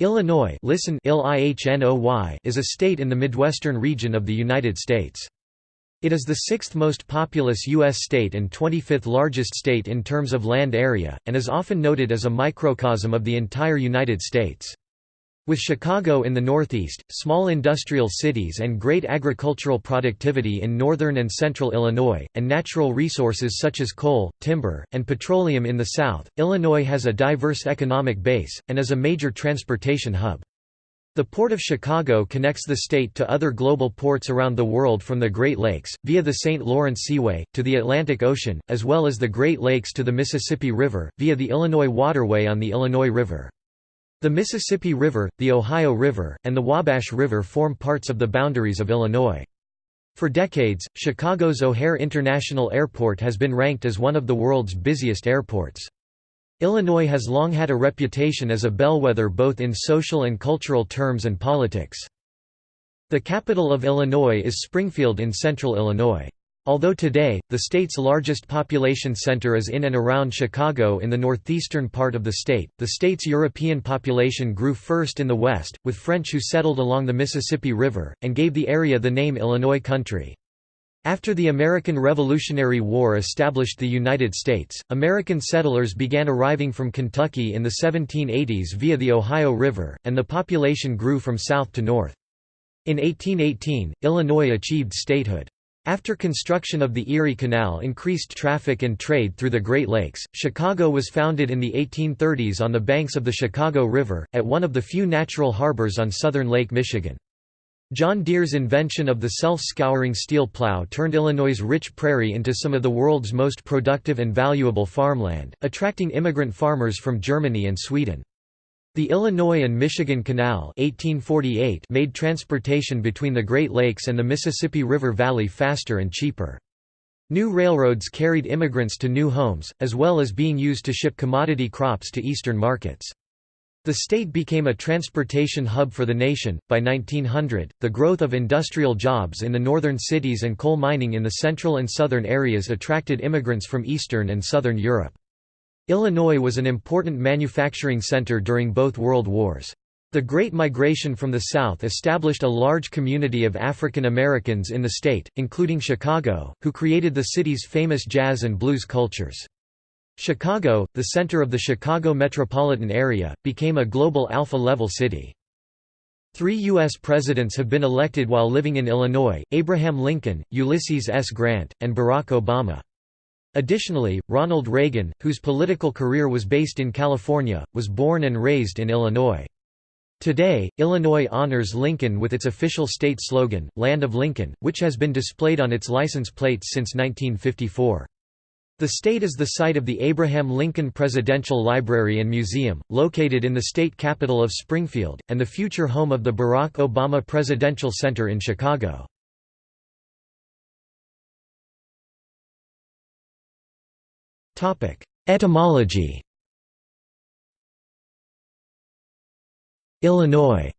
Illinois listen is a state in the Midwestern region of the United States. It is the sixth most populous U.S. state and 25th largest state in terms of land area, and is often noted as a microcosm of the entire United States. With Chicago in the northeast, small industrial cities and great agricultural productivity in northern and central Illinois, and natural resources such as coal, timber, and petroleum in the south, Illinois has a diverse economic base, and is a major transportation hub. The Port of Chicago connects the state to other global ports around the world from the Great Lakes, via the St. Lawrence Seaway, to the Atlantic Ocean, as well as the Great Lakes to the Mississippi River, via the Illinois Waterway on the Illinois River. The Mississippi River, the Ohio River, and the Wabash River form parts of the boundaries of Illinois. For decades, Chicago's O'Hare International Airport has been ranked as one of the world's busiest airports. Illinois has long had a reputation as a bellwether both in social and cultural terms and politics. The capital of Illinois is Springfield in central Illinois. Although today, the state's largest population center is in and around Chicago in the northeastern part of the state, the state's European population grew first in the west, with French who settled along the Mississippi River, and gave the area the name Illinois Country. After the American Revolutionary War established the United States, American settlers began arriving from Kentucky in the 1780s via the Ohio River, and the population grew from south to north. In 1818, Illinois achieved statehood. After construction of the Erie Canal increased traffic and trade through the Great Lakes, Chicago was founded in the 1830s on the banks of the Chicago River, at one of the few natural harbors on southern Lake Michigan. John Deere's invention of the self-scouring steel plow turned Illinois' rich prairie into some of the world's most productive and valuable farmland, attracting immigrant farmers from Germany and Sweden. The Illinois and Michigan Canal 1848 made transportation between the Great Lakes and the Mississippi River Valley faster and cheaper. New railroads carried immigrants to new homes, as well as being used to ship commodity crops to eastern markets. The state became a transportation hub for the nation. By 1900, the growth of industrial jobs in the northern cities and coal mining in the central and southern areas attracted immigrants from Eastern and Southern Europe. Illinois was an important manufacturing center during both World Wars. The Great Migration from the South established a large community of African Americans in the state, including Chicago, who created the city's famous jazz and blues cultures. Chicago, the center of the Chicago metropolitan area, became a global alpha-level city. Three U.S. presidents have been elected while living in Illinois, Abraham Lincoln, Ulysses S. Grant, and Barack Obama. Additionally, Ronald Reagan, whose political career was based in California, was born and raised in Illinois. Today, Illinois honors Lincoln with its official state slogan, Land of Lincoln, which has been displayed on its license plates since 1954. The state is the site of the Abraham Lincoln Presidential Library and Museum, located in the state capital of Springfield, and the future home of the Barack Obama Presidential Center in Chicago. Etymology Illinois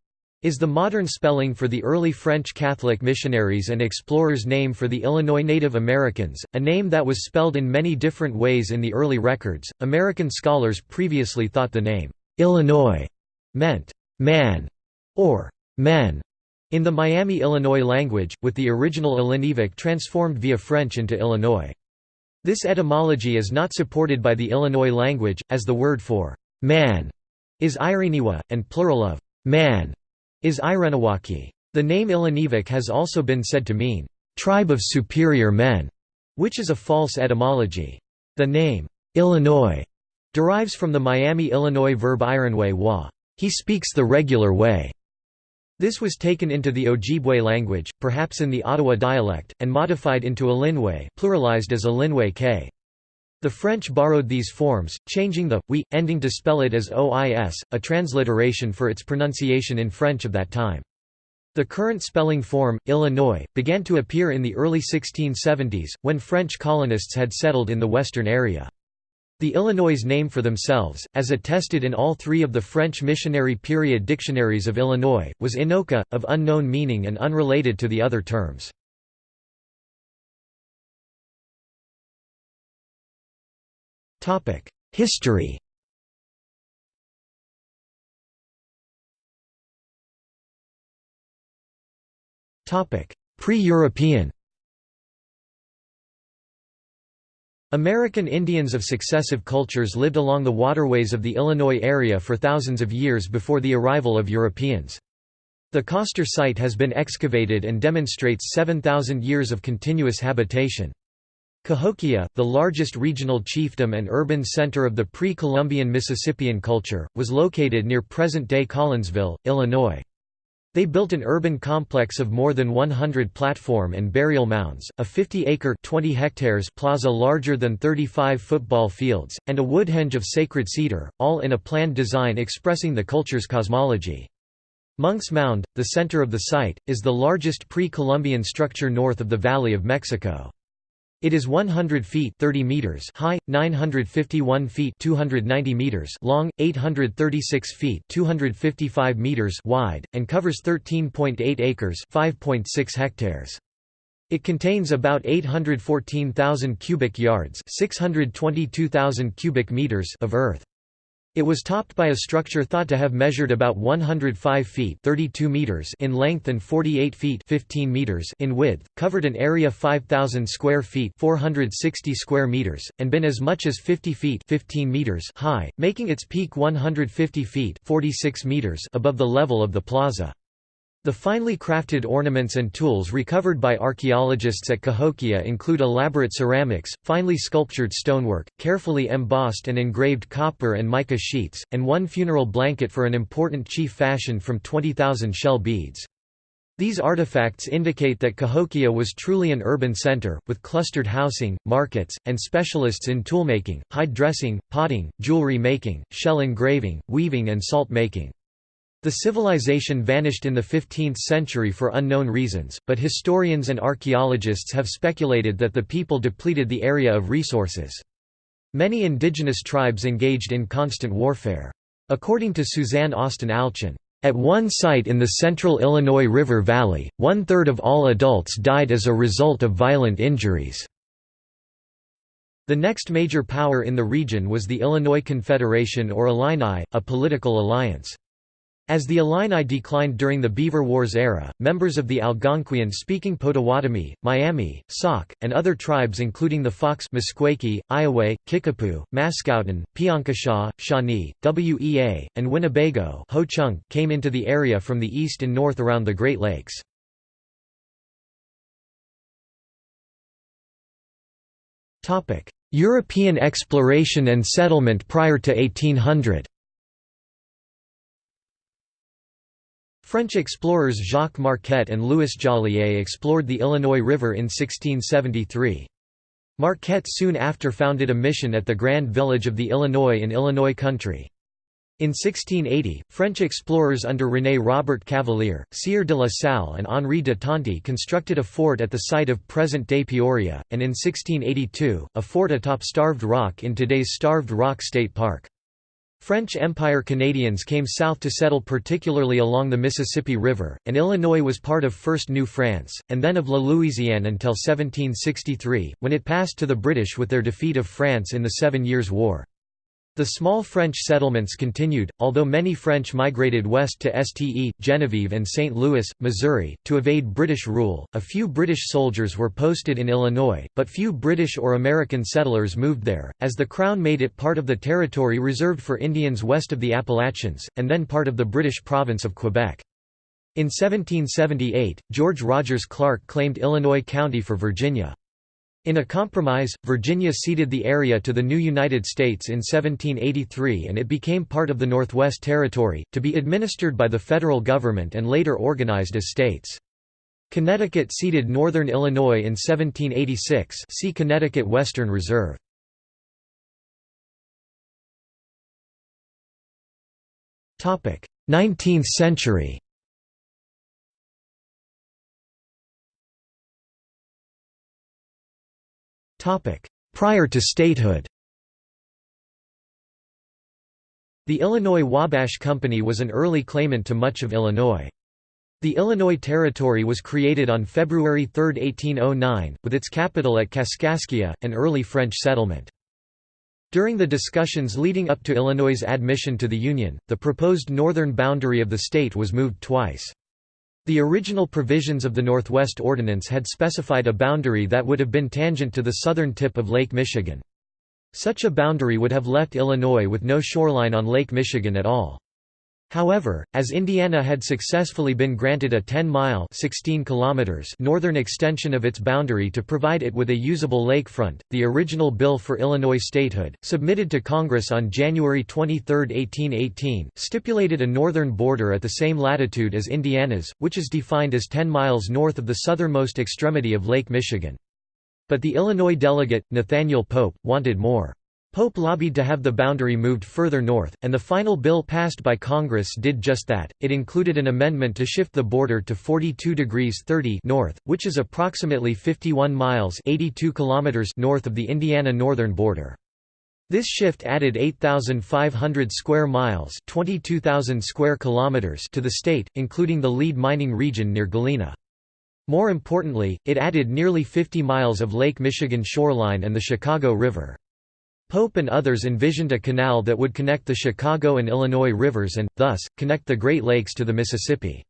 is the modern spelling for the early French Catholic missionaries and explorers' name for the Illinois Native Americans, a name that was spelled in many different ways in the early records. American scholars previously thought the name Illinois meant man or men in the Miami Illinois language, with the original Illiniwek transformed via French into Illinois. This etymology is not supported by the Illinois language, as the word for man is Ireniwa, and plural of man is Ireniwaki. The name Illiniwek has also been said to mean tribe of superior men, which is a false etymology. The name Illinois derives from the Miami Illinois verb ironway wa. He speaks the regular way. This was taken into the Ojibwe language, perhaps in the Ottawa dialect, and modified into Alinwe pluralized as Alinwe k. The French borrowed these forms, changing the we ending to spell it as ois, a transliteration for its pronunciation in French of that time. The current spelling form, Illinois, began to appear in the early 1670s, when French colonists had settled in the western area. The Illinois name for themselves, as attested in all three of the French missionary period dictionaries of Illinois, was Inoka, of unknown meaning and unrelated to the other terms. History Pre-European American Indians of successive cultures lived along the waterways of the Illinois area for thousands of years before the arrival of Europeans. The Coster site has been excavated and demonstrates 7,000 years of continuous habitation. Cahokia, the largest regional chiefdom and urban center of the pre-Columbian Mississippian culture, was located near present-day Collinsville, Illinois. They built an urban complex of more than 100 platform and burial mounds, a 50-acre (20 hectares) plaza larger than 35 football fields, and a woodhenge of sacred cedar, all in a planned design expressing the culture's cosmology. Monk's Mound, the center of the site, is the largest pre-Columbian structure north of the Valley of Mexico. It is 100 feet 30 meters high, 951 feet 290 meters long, 836 feet 255 meters wide, and covers 13.8 acres 5.6 hectares. It contains about 814,000 cubic yards 622,000 cubic meters of earth. It was topped by a structure thought to have measured about 105 feet 32 meters in length and 48 feet 15 meters in width, covered an area 5,000 square feet 460 square meters, and been as much as 50 feet 15 meters high, making its peak 150 feet 46 meters above the level of the plaza. The finely crafted ornaments and tools recovered by archaeologists at Cahokia include elaborate ceramics, finely sculptured stonework, carefully embossed and engraved copper and mica sheets, and one funeral blanket for an important chief fashioned from 20,000 shell beads. These artifacts indicate that Cahokia was truly an urban center, with clustered housing, markets, and specialists in toolmaking, hide dressing, potting, jewelry making, shell engraving, weaving and salt making. The civilization vanished in the 15th century for unknown reasons, but historians and archaeologists have speculated that the people depleted the area of resources. Many indigenous tribes engaged in constant warfare. According to Suzanne Austin Alchon, at one site in the central Illinois River Valley, one-third of all adults died as a result of violent injuries. The next major power in the region was the Illinois Confederation or Illini, a political alliance. As the Illini declined during the Beaver Wars era, members of the Algonquian-speaking Potawatomi, Miami, Sauk, and other tribes including the Fox Meskwaki, Iowa, Kickapoo, Mascoutin, Piankashaw, Shawnee, Wea, and Winnebago Ho-Chunk came into the area from the east and north around the Great Lakes. European exploration and settlement prior to 1800 French explorers Jacques Marquette and Louis Joliet explored the Illinois River in 1673. Marquette soon after founded a mission at the Grand Village of the Illinois in Illinois Country. In 1680, French explorers under René Robert Cavelier, Sieur de la Salle and Henri de Tonty constructed a fort at the site of present-day Peoria, and in 1682, a fort atop Starved Rock in today's Starved Rock State Park. French Empire Canadians came south to settle particularly along the Mississippi River, and Illinois was part of First New France, and then of La Louisiane until 1763, when it passed to the British with their defeat of France in the Seven Years' War. The small French settlements continued, although many French migrated west to Ste. Genevieve and St. Louis, Missouri, to evade British rule. A few British soldiers were posted in Illinois, but few British or American settlers moved there, as the Crown made it part of the territory reserved for Indians west of the Appalachians, and then part of the British province of Quebec. In 1778, George Rogers Clark claimed Illinois County for Virginia. In a compromise, Virginia ceded the area to the new United States in 1783 and it became part of the Northwest Territory, to be administered by the federal government and later organized as states. Connecticut ceded northern Illinois in 1786 see Connecticut Western Reserve. Nineteenth century Prior to statehood The Illinois Wabash Company was an early claimant to much of Illinois. The Illinois Territory was created on February 3, 1809, with its capital at Kaskaskia, an early French settlement. During the discussions leading up to Illinois' admission to the Union, the proposed northern boundary of the state was moved twice. The original provisions of the Northwest Ordinance had specified a boundary that would have been tangent to the southern tip of Lake Michigan. Such a boundary would have left Illinois with no shoreline on Lake Michigan at all. However, as Indiana had successfully been granted a 10-mile northern extension of its boundary to provide it with a usable lakefront, the original bill for Illinois statehood, submitted to Congress on January 23, 1818, stipulated a northern border at the same latitude as Indiana's, which is defined as 10 miles north of the southernmost extremity of Lake Michigan. But the Illinois delegate, Nathaniel Pope, wanted more. Pope lobbied to have the boundary moved further north, and the final bill passed by Congress did just that. It included an amendment to shift the border to 42 degrees 30 north, which is approximately 51 miles 82 kilometers north of the Indiana northern border. This shift added 8,500 square miles 22,000 square kilometers to the state, including the lead mining region near Galena. More importantly, it added nearly 50 miles of Lake Michigan shoreline and the Chicago River. Pope and others envisioned a canal that would connect the Chicago and Illinois rivers and, thus, connect the Great Lakes to the Mississippi.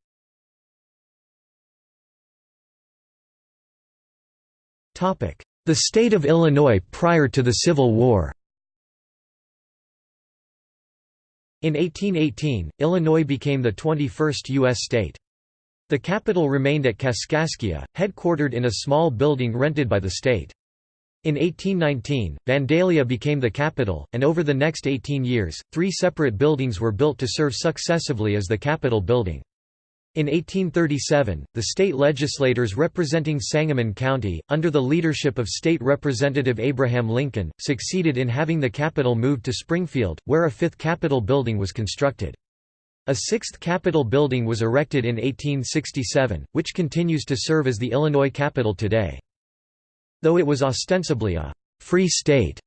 The state of Illinois prior to the Civil War In 1818, Illinois became the 21st U.S. state. The capital remained at Kaskaskia, headquartered in a small building rented by the state. In 1819, Vandalia became the capital, and over the next 18 years, three separate buildings were built to serve successively as the Capitol building. In 1837, the state legislators representing Sangamon County, under the leadership of State Representative Abraham Lincoln, succeeded in having the capital moved to Springfield, where a fifth Capitol building was constructed. A sixth Capitol building was erected in 1867, which continues to serve as the Illinois Capitol today. Though it was ostensibly a «free state»,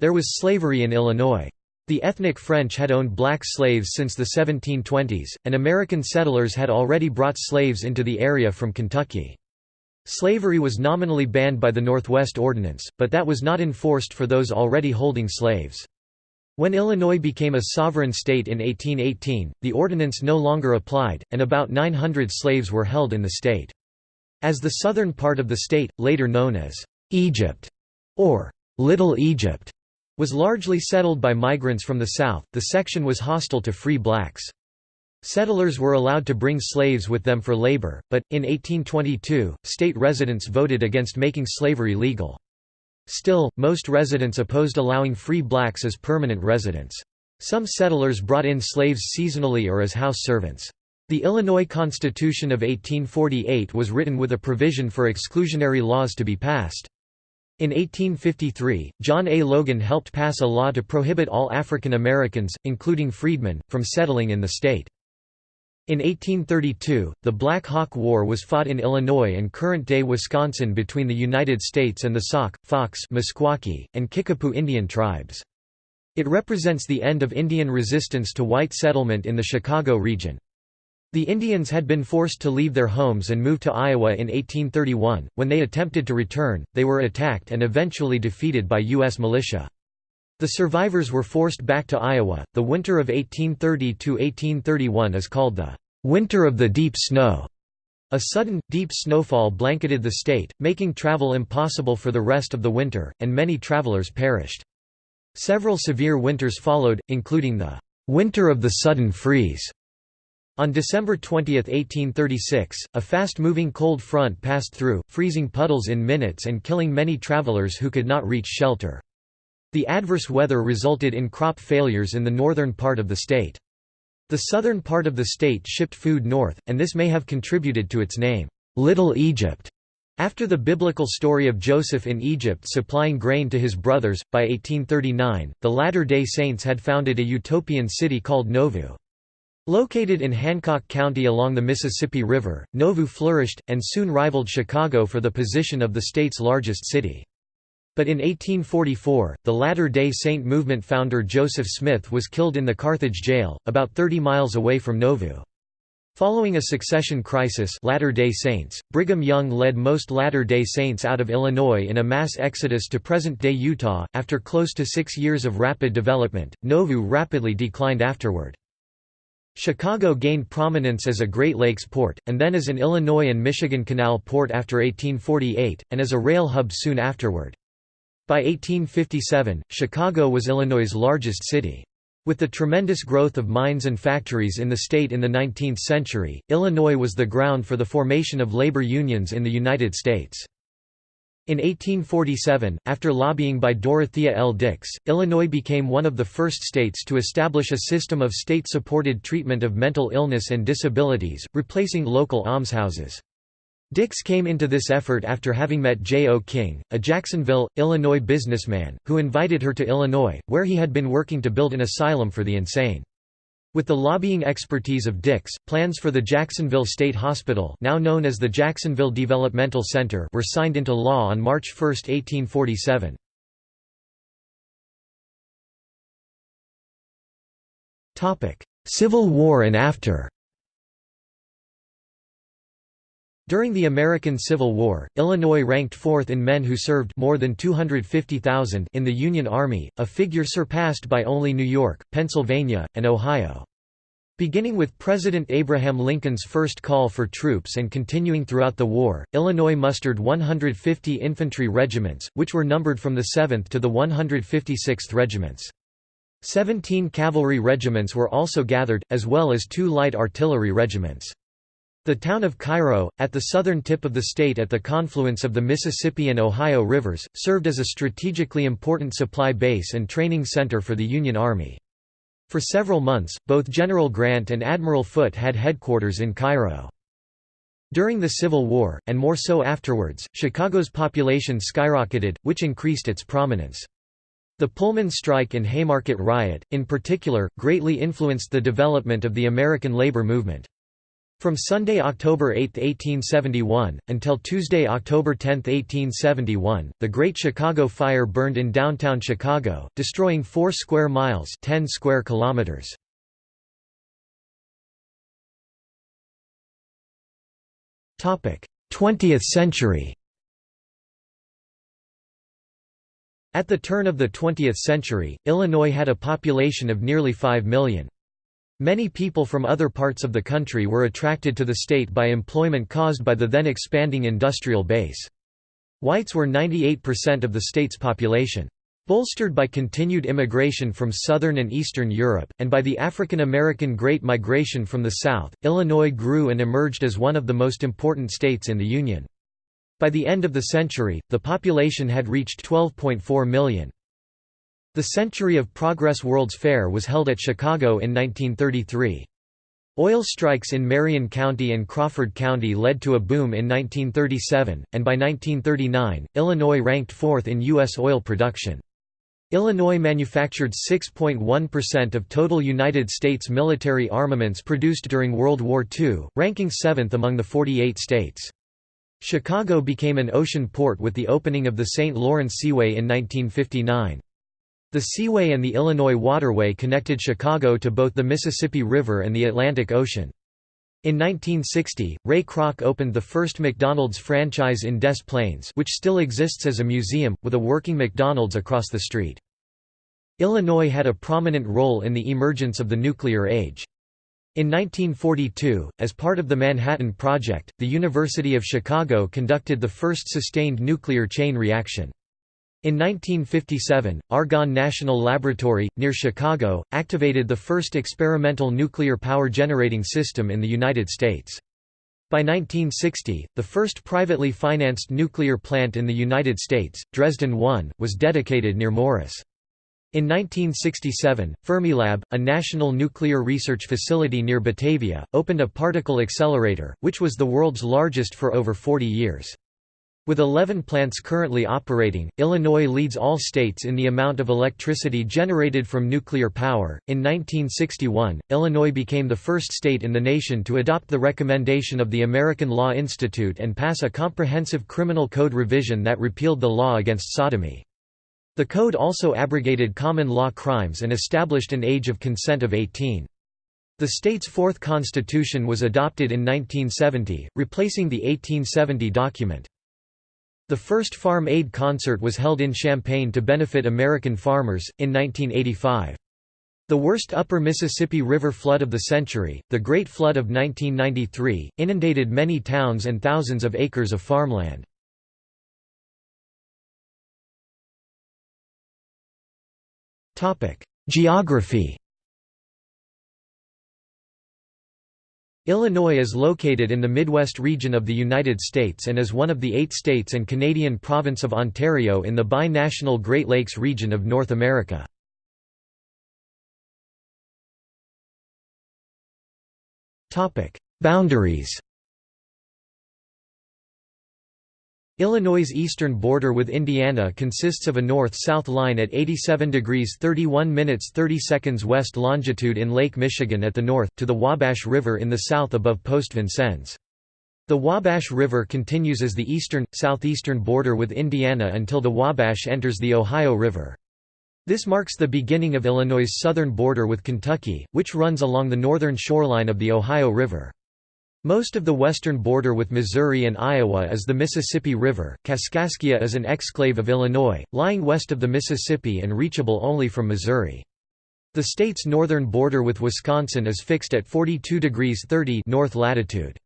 there was slavery in Illinois. The ethnic French had owned black slaves since the 1720s, and American settlers had already brought slaves into the area from Kentucky. Slavery was nominally banned by the Northwest Ordinance, but that was not enforced for those already holding slaves. When Illinois became a sovereign state in 1818, the ordinance no longer applied, and about 900 slaves were held in the state. As the southern part of the state, later known as Egypt, or Little Egypt, was largely settled by migrants from the south, the section was hostile to free blacks. Settlers were allowed to bring slaves with them for labor, but, in 1822, state residents voted against making slavery legal. Still, most residents opposed allowing free blacks as permanent residents. Some settlers brought in slaves seasonally or as house servants. The Illinois Constitution of 1848 was written with a provision for exclusionary laws to be passed. In 1853, John A. Logan helped pass a law to prohibit all African Americans, including freedmen, from settling in the state. In 1832, the Black Hawk War was fought in Illinois and current-day Wisconsin between the United States and the Sauk, Fox Meskwaki, and Kickapoo Indian tribes. It represents the end of Indian resistance to white settlement in the Chicago region. The Indians had been forced to leave their homes and move to Iowa in 1831. When they attempted to return, they were attacked and eventually defeated by U.S. militia. The survivors were forced back to Iowa. The winter of 1830 to 1831 is called the Winter of the Deep Snow. A sudden, deep snowfall blanketed the state, making travel impossible for the rest of the winter, and many travelers perished. Several severe winters followed, including the Winter of the Sudden Freeze on December 20, 1836, a fast-moving cold front passed through, freezing puddles in minutes and killing many travelers who could not reach shelter. The adverse weather resulted in crop failures in the northern part of the state. The southern part of the state shipped food north, and this may have contributed to its name, Little Egypt. After the biblical story of Joseph in Egypt supplying grain to his brothers, by 1839, the Latter-day Saints had founded a utopian city called Nauvoo. Located in Hancock County along the Mississippi River, Nauvoo flourished, and soon rivaled Chicago for the position of the state's largest city. But in 1844, the Latter-day Saint movement founder Joseph Smith was killed in the Carthage jail, about 30 miles away from Nauvoo. Following a succession crisis Latter-day Saints, Brigham Young led most Latter-day Saints out of Illinois in a mass exodus to present-day Utah. After close to six years of rapid development, Nauvoo rapidly declined afterward. Chicago gained prominence as a Great Lakes port, and then as an Illinois and Michigan Canal port after 1848, and as a rail hub soon afterward. By 1857, Chicago was Illinois' largest city. With the tremendous growth of mines and factories in the state in the 19th century, Illinois was the ground for the formation of labor unions in the United States. In 1847, after lobbying by Dorothea L. Dix, Illinois became one of the first states to establish a system of state-supported treatment of mental illness and disabilities, replacing local almshouses. Dix came into this effort after having met J. O. King, a Jacksonville, Illinois businessman, who invited her to Illinois, where he had been working to build an asylum for the insane. With the lobbying expertise of Dix, plans for the Jacksonville State Hospital now known as the Jacksonville Developmental Center were signed into law on March 1, 1847. Civil War and after During the American Civil War, Illinois ranked fourth in men who served more than 250,000 in the Union Army, a figure surpassed by only New York, Pennsylvania, and Ohio. Beginning with President Abraham Lincoln's first call for troops and continuing throughout the war, Illinois mustered 150 infantry regiments, which were numbered from the 7th to the 156th regiments. Seventeen cavalry regiments were also gathered, as well as two light artillery regiments. The town of Cairo, at the southern tip of the state at the confluence of the Mississippi and Ohio rivers, served as a strategically important supply base and training center for the Union Army. For several months, both General Grant and Admiral Foote had headquarters in Cairo. During the Civil War, and more so afterwards, Chicago's population skyrocketed, which increased its prominence. The Pullman strike and Haymarket riot, in particular, greatly influenced the development of the American labor movement. From Sunday, October 8, 1871, until Tuesday, October 10, 1871, the Great Chicago Fire burned in downtown Chicago, destroying 4 square miles 10 square kilometers. Topic: 20th century. At the turn of the 20th century, Illinois had a population of nearly 5 million. Many people from other parts of the country were attracted to the state by employment caused by the then expanding industrial base. Whites were 98% of the state's population. Bolstered by continued immigration from southern and eastern Europe, and by the African American Great Migration from the South, Illinois grew and emerged as one of the most important states in the Union. By the end of the century, the population had reached 12.4 million. The Century of Progress World's Fair was held at Chicago in 1933. Oil strikes in Marion County and Crawford County led to a boom in 1937, and by 1939, Illinois ranked fourth in U.S. oil production. Illinois manufactured 6.1% of total United States military armaments produced during World War II, ranking seventh among the 48 states. Chicago became an ocean port with the opening of the St. Lawrence Seaway in 1959. The Seaway and the Illinois Waterway connected Chicago to both the Mississippi River and the Atlantic Ocean. In 1960, Ray Kroc opened the first McDonald's franchise in Des Plaines which still exists as a museum, with a working McDonald's across the street. Illinois had a prominent role in the emergence of the nuclear age. In 1942, as part of the Manhattan Project, the University of Chicago conducted the first sustained nuclear chain reaction. In 1957, Argonne National Laboratory, near Chicago, activated the first experimental nuclear power generating system in the United States. By 1960, the first privately financed nuclear plant in the United States, Dresden 1, was dedicated near Morris. In 1967, Fermilab, a national nuclear research facility near Batavia, opened a particle accelerator, which was the world's largest for over 40 years. With 11 plants currently operating, Illinois leads all states in the amount of electricity generated from nuclear power. In 1961, Illinois became the first state in the nation to adopt the recommendation of the American Law Institute and pass a comprehensive criminal code revision that repealed the law against sodomy. The code also abrogated common law crimes and established an age of consent of 18. The state's fourth constitution was adopted in 1970, replacing the 1870 document. The first Farm Aid concert was held in Champaign to benefit American farmers, in 1985. The worst upper Mississippi River flood of the century, the Great Flood of 1993, inundated many towns and thousands of acres of farmland. Geography Illinois is located in the Midwest region of the United States and is one of the eight states and Canadian province of Ontario in the bi-national Great Lakes region of North America. Boundaries Illinois' eastern border with Indiana consists of a north-south line at 87 degrees 31 minutes 30 seconds west longitude in Lake Michigan at the north, to the Wabash River in the south above Post Vincennes. The Wabash River continues as the eastern, southeastern border with Indiana until the Wabash enters the Ohio River. This marks the beginning of Illinois' southern border with Kentucky, which runs along the northern shoreline of the Ohio River. Most of the western border with Missouri and Iowa is the Mississippi River. Kaskaskia is an exclave of Illinois, lying west of the Mississippi and reachable only from Missouri. The state's northern border with Wisconsin is fixed at 42 degrees 30 north latitude.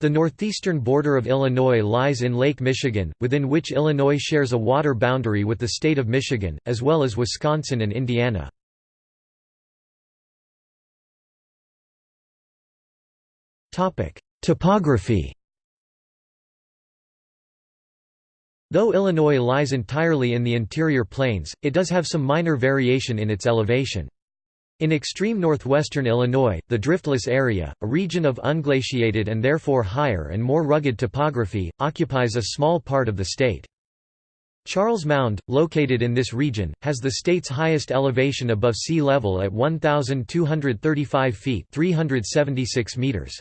The northeastern border of Illinois lies in Lake Michigan, within which Illinois shares a water boundary with the state of Michigan, as well as Wisconsin and Indiana. Topography Though Illinois lies entirely in the interior plains, it does have some minor variation in its elevation. In extreme northwestern Illinois, the driftless area, a region of unglaciated and therefore higher and more rugged topography, occupies a small part of the state. Charles Mound, located in this region, has the state's highest elevation above sea level at 1,235 feet 376 meters.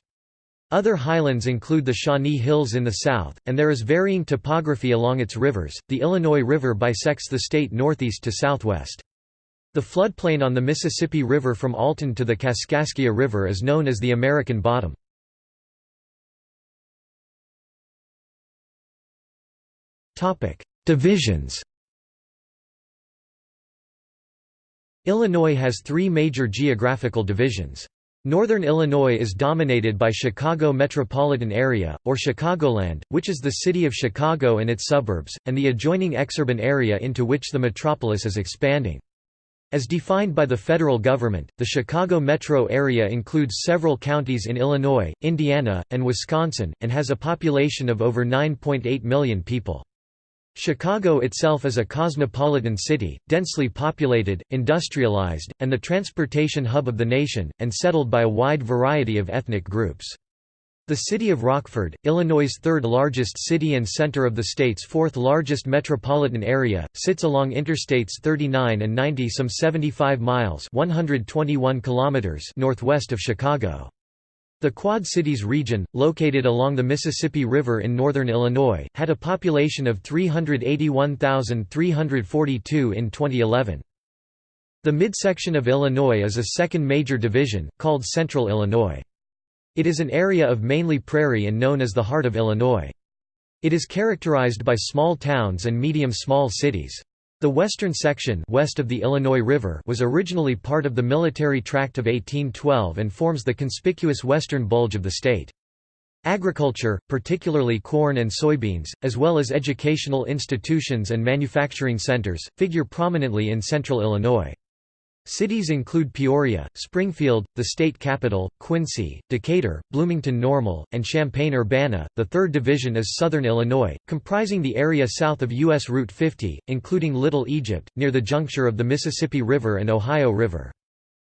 Other highlands include the Shawnee Hills in the south, and there is varying topography along its rivers. The Illinois River bisects the state northeast to southwest. The floodplain on the Mississippi River from Alton to the Kaskaskia River is known as the American Bottom. Divisions Illinois has three major geographical divisions. Northern Illinois is dominated by Chicago metropolitan area, or Chicagoland, which is the city of Chicago and its suburbs, and the adjoining exurban area into which the metropolis is expanding. As defined by the federal government, the Chicago metro area includes several counties in Illinois, Indiana, and Wisconsin, and has a population of over 9.8 million people. Chicago itself is a cosmopolitan city, densely populated, industrialized, and the transportation hub of the nation, and settled by a wide variety of ethnic groups. The city of Rockford, Illinois' third largest city and center of the state's fourth largest metropolitan area, sits along Interstates 39 and 90 some 75 miles 121 kilometers northwest of Chicago. The Quad Cities region, located along the Mississippi River in northern Illinois, had a population of 381,342 in 2011. The midsection of Illinois is a second major division, called Central Illinois. It is an area of mainly prairie and known as the heart of Illinois. It is characterized by small towns and medium-small cities. The western section west of the Illinois River was originally part of the military tract of 1812 and forms the conspicuous western bulge of the state. Agriculture, particularly corn and soybeans, as well as educational institutions and manufacturing centers, figure prominently in central Illinois. Cities include Peoria, Springfield, the state capital, Quincy, Decatur, Bloomington-Normal, and Champaign-Urbana. The third division is southern Illinois, comprising the area south of U.S. Route 50, including Little Egypt, near the juncture of the Mississippi River and Ohio River.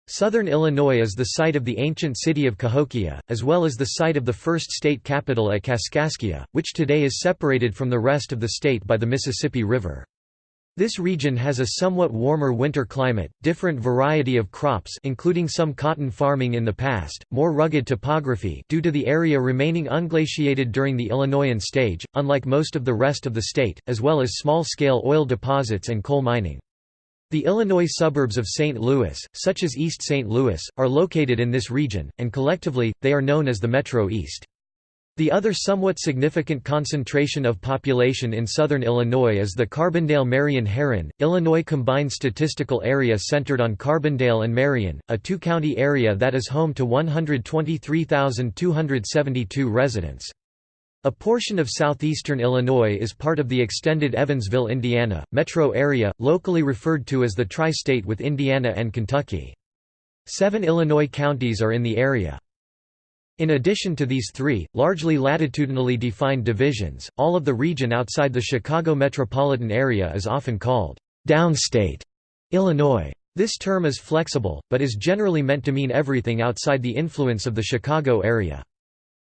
Southern Illinois is the site of the ancient city of Cahokia, as well as the site of the first state capital at Kaskaskia, which today is separated from the rest of the state by the Mississippi River. This region has a somewhat warmer winter climate, different variety of crops including some cotton farming in the past, more rugged topography due to the area remaining unglaciated during the Illinoian stage, unlike most of the rest of the state, as well as small-scale oil deposits and coal mining. The Illinois suburbs of St. Louis, such as East St. Louis, are located in this region, and collectively, they are known as the Metro East. The other somewhat significant concentration of population in southern Illinois is the Carbondale-Marion Herrin, Illinois Combined Statistical Area centered on Carbondale and Marion, a two-county area that is home to 123,272 residents. A portion of southeastern Illinois is part of the extended Evansville, Indiana, metro area, locally referred to as the Tri-State with Indiana and Kentucky. Seven Illinois counties are in the area. In addition to these three, largely latitudinally defined divisions, all of the region outside the Chicago metropolitan area is often called downstate Illinois. This term is flexible, but is generally meant to mean everything outside the influence of the Chicago area.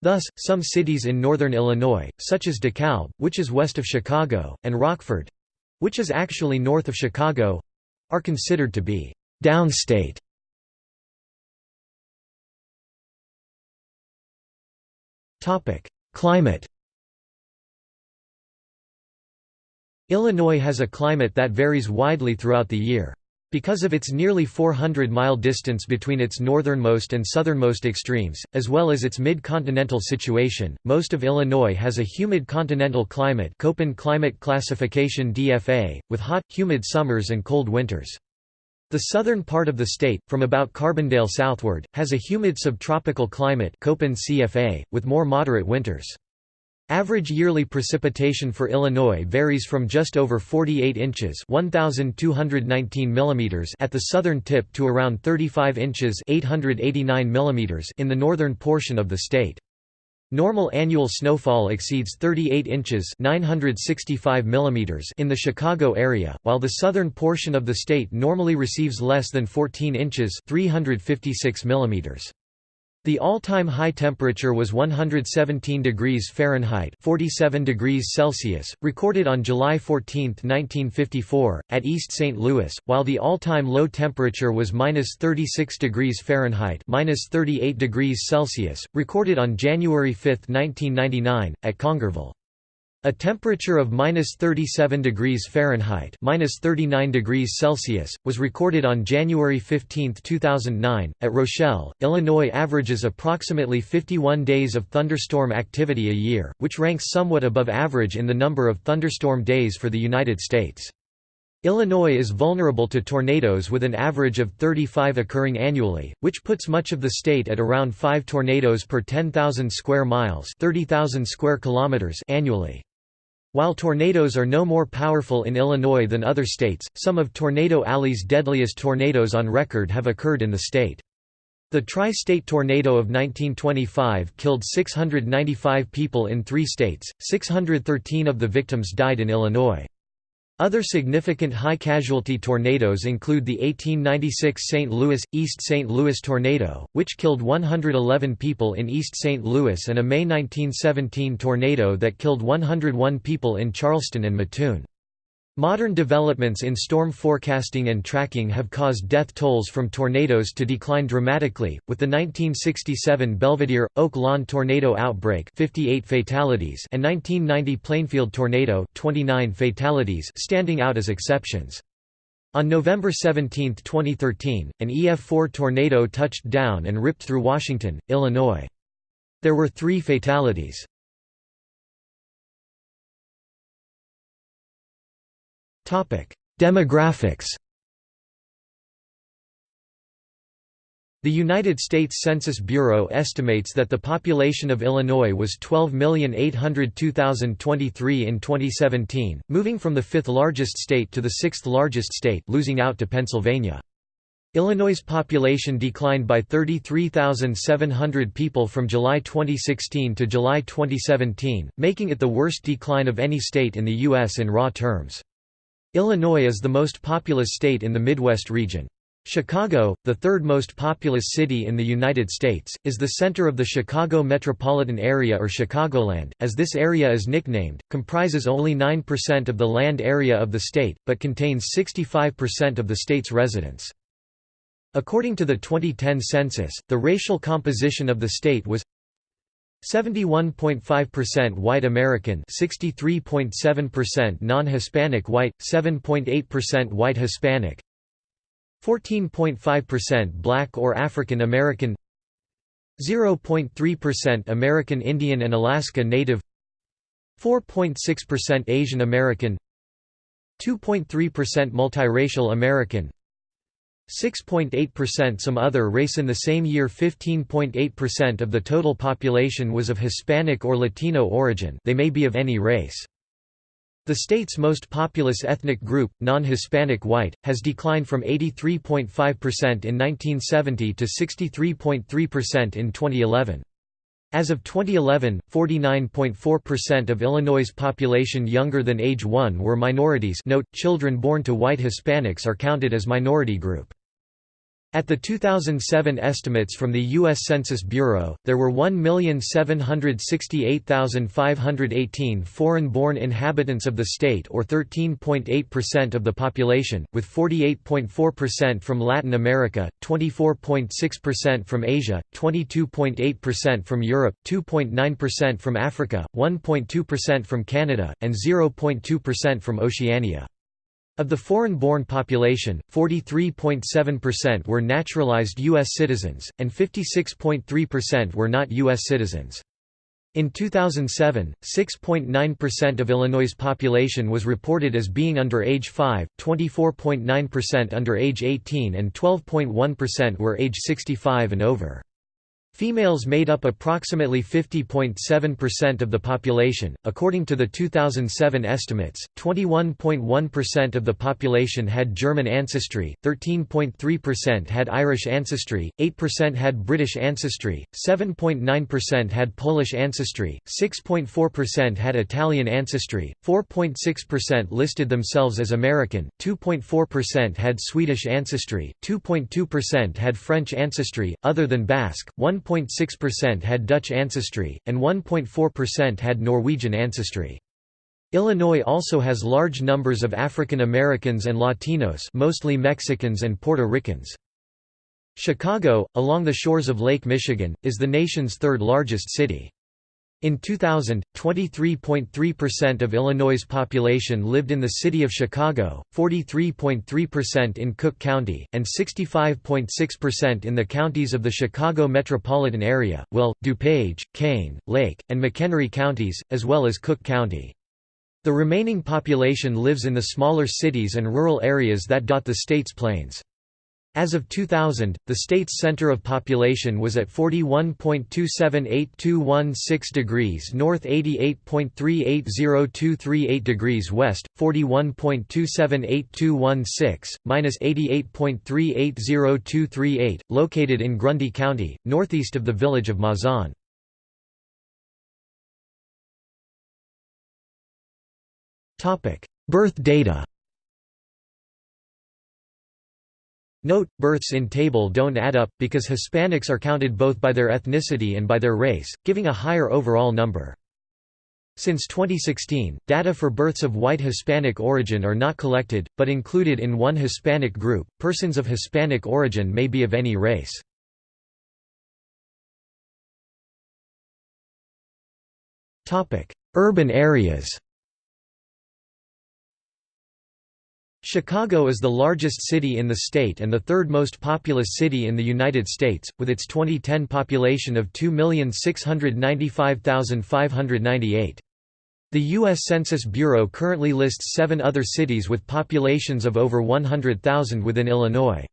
Thus, some cities in northern Illinois, such as DeKalb, which is west of Chicago, and Rockford—which is actually north of Chicago—are considered to be downstate Topic: Climate. Illinois has a climate that varies widely throughout the year. Because of its nearly 400-mile distance between its northernmost and southernmost extremes, as well as its mid-continental situation, most of Illinois has a humid continental climate Köppen climate classification DFA, with hot, humid summers and cold winters. The southern part of the state, from about Carbondale southward, has a humid subtropical climate with more moderate winters. Average yearly precipitation for Illinois varies from just over 48 inches (1219 mm) at the southern tip to around 35 inches (889 mm) in the northern portion of the state. Normal annual snowfall exceeds 38 inches 965 mm in the Chicago area, while the southern portion of the state normally receives less than 14 inches 356 mm. The all-time high temperature was 117 degrees Fahrenheit 47 degrees Celsius, recorded on July 14, 1954, at East St. Louis, while the all-time low temperature was minus 36 degrees Fahrenheit minus 38 degrees Celsius, recorded on January 5, 1999, at Congerville. A temperature of minus 37 degrees Fahrenheit minus 39 degrees Celsius, was recorded on January 15, 2009, at Rochelle. Illinois averages approximately 51 days of thunderstorm activity a year, which ranks somewhat above average in the number of thunderstorm days for the United States. Illinois is vulnerable to tornadoes with an average of 35 occurring annually, which puts much of the state at around 5 tornadoes per 10,000 square miles, 30,000 square kilometers annually. While tornadoes are no more powerful in Illinois than other states, some of Tornado Alley's deadliest tornadoes on record have occurred in the state. The Tri-State Tornado of 1925 killed 695 people in three states, 613 of the victims died in Illinois. Other significant high-casualty tornadoes include the 1896 St. Louis – East St. Louis tornado, which killed 111 people in East St. Louis and a May 1917 tornado that killed 101 people in Charleston and Mattoon. Modern developments in storm forecasting and tracking have caused death tolls from tornadoes to decline dramatically, with the 1967 Belvidere, Oak Lawn tornado outbreak 58 fatalities and 1990 Plainfield tornado 29 fatalities standing out as exceptions. On November 17, 2013, an EF4 tornado touched down and ripped through Washington, Illinois. There were three fatalities. Demographics The United States Census Bureau estimates that the population of Illinois was 12,802,023 in 2017, moving from the fifth largest state to the sixth largest state losing out to Pennsylvania. Illinois' population declined by 33,700 people from July 2016 to July 2017, making it the worst decline of any state in the U.S. in raw terms. Illinois is the most populous state in the Midwest region. Chicago, the third most populous city in the United States, is the center of the Chicago metropolitan area or Chicagoland, as this area is nicknamed, comprises only 9% of the land area of the state, but contains 65% of the state's residents. According to the 2010 census, the racial composition of the state was 71.5% white American 63.7% non-Hispanic white, 7.8% white Hispanic 14.5% black or African American 0.3% American Indian and Alaska Native 4.6% Asian American 2.3% multiracial American 6.8% some other race in the same year 15.8% of the total population was of Hispanic or Latino origin they may be of any race. The state's most populous ethnic group, non-Hispanic white, has declined from 83.5% in 1970 to 63.3% in 2011. As of 2011, 49.4% of Illinois' population younger than age 1 were minorities note, children born to white Hispanics are counted as minority group. At the 2007 estimates from the U.S. Census Bureau, there were 1,768,518 foreign-born inhabitants of the state or 13.8% of the population, with 48.4% from Latin America, 24.6% from Asia, 22.8% from Europe, 2.9% from Africa, 1.2% from Canada, and 0.2% from Oceania. Of the foreign-born population, 43.7% were naturalized U.S. citizens, and 56.3% were not U.S. citizens. In 2007, 6.9% of Illinois' population was reported as being under age 5, 24.9% under age 18 and 12.1% were age 65 and over. Females made up approximately 50.7% of the population. According to the 2007 estimates, 21.1% of the population had German ancestry, 13.3% had Irish ancestry, 8% had British ancestry, 7.9% had Polish ancestry, 6.4% had Italian ancestry, 4.6% listed themselves as American, 2.4% had Swedish ancestry, 2.2% had French ancestry, other than Basque, 1 1.6% had Dutch ancestry, and 1.4% had Norwegian ancestry. Illinois also has large numbers of African Americans and Latinos mostly Mexicans and Puerto Ricans. Chicago, along the shores of Lake Michigan, is the nation's third largest city. In 2000, 23.3% of Illinois' population lived in the city of Chicago, 43.3% in Cook County, and 65.6% in the counties of the Chicago metropolitan area, Will, DuPage, Kane, Lake, and McHenry counties, as well as Cook County. The remaining population lives in the smaller cities and rural areas that dot the state's plains. As of 2000, the state's center of population was at 41.278216 degrees north 88.380238 degrees west, 41.278216, minus 88.380238, located in Grundy County, northeast of the village of Mazon. Birth data Note, births in table don't add up, because Hispanics are counted both by their ethnicity and by their race, giving a higher overall number. Since 2016, data for births of white Hispanic origin are not collected, but included in one Hispanic group. Persons of Hispanic origin may be of any race. Urban areas Chicago is the largest city in the state and the third most populous city in the United States, with its 2010 population of 2,695,598. The U.S. Census Bureau currently lists seven other cities with populations of over 100,000 within Illinois.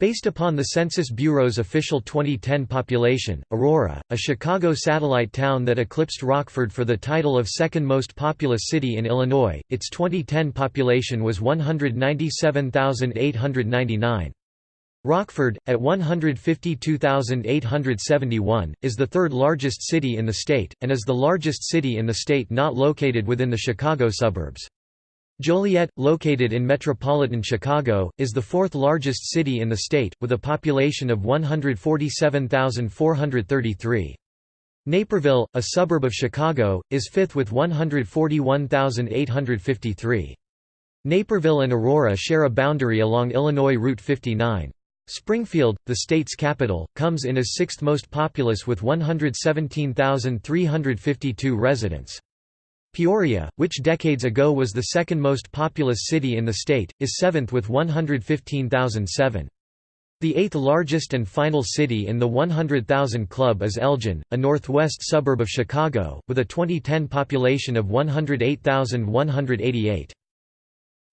Based upon the Census Bureau's official 2010 population, Aurora, a Chicago satellite town that eclipsed Rockford for the title of second most populous city in Illinois, its 2010 population was 197,899. Rockford, at 152,871, is the third largest city in the state, and is the largest city in the state not located within the Chicago suburbs. Joliet, located in metropolitan Chicago, is the fourth largest city in the state, with a population of 147,433. Naperville, a suburb of Chicago, is fifth with 141,853. Naperville and Aurora share a boundary along Illinois Route 59. Springfield, the state's capital, comes in as sixth most populous with 117,352 residents. Peoria, which decades ago was the second most populous city in the state, is seventh with 115,007. The eighth largest and final city in the 100,000 Club is Elgin, a northwest suburb of Chicago, with a 2010 population of 108,188.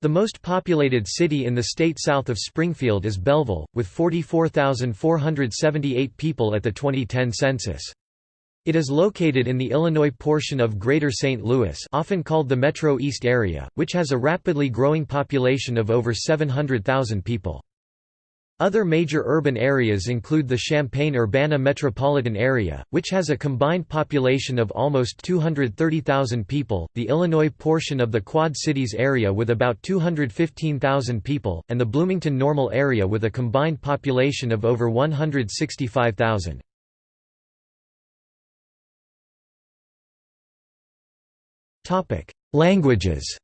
The most populated city in the state south of Springfield is Belleville, with 44,478 people at the 2010 census. It is located in the Illinois portion of Greater St. Louis often called the Metro East area, which has a rapidly growing population of over 700,000 people. Other major urban areas include the Champaign-Urbana metropolitan area, which has a combined population of almost 230,000 people, the Illinois portion of the Quad Cities area with about 215,000 people, and the Bloomington-Normal area with a combined population of over 165,000. Languages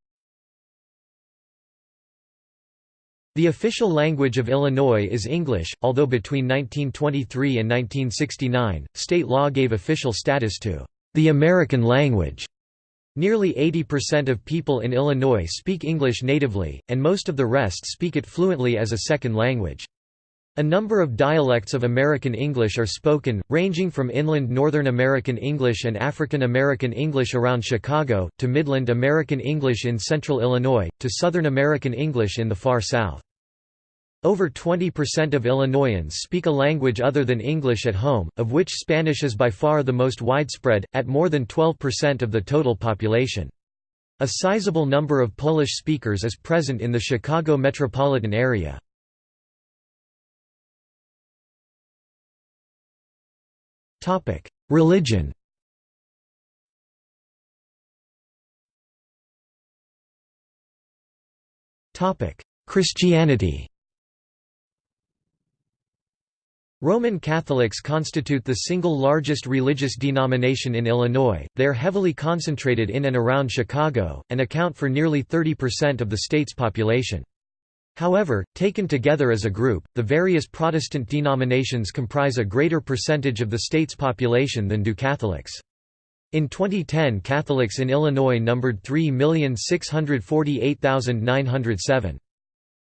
The official language of Illinois is English, although between 1923 and 1969, state law gave official status to the American language. Nearly 80% of people in Illinois speak English natively, and most of the rest speak it fluently as a second language. A number of dialects of American English are spoken, ranging from inland Northern American English and African American English around Chicago, to Midland American English in central Illinois, to Southern American English in the far south. Over 20% of Illinoisans speak a language other than English at home, of which Spanish is by far the most widespread, at more than 12% of the total population. A sizable number of Polish speakers is present in the Chicago metropolitan area. Religion. Topic: Christianity. Roman Catholics constitute the single largest religious denomination in Illinois, they are heavily concentrated in and around Chicago, and account for nearly 30% of the state's population. However, taken together as a group, the various Protestant denominations comprise a greater percentage of the state's population than do Catholics. In 2010 Catholics in Illinois numbered 3,648,907.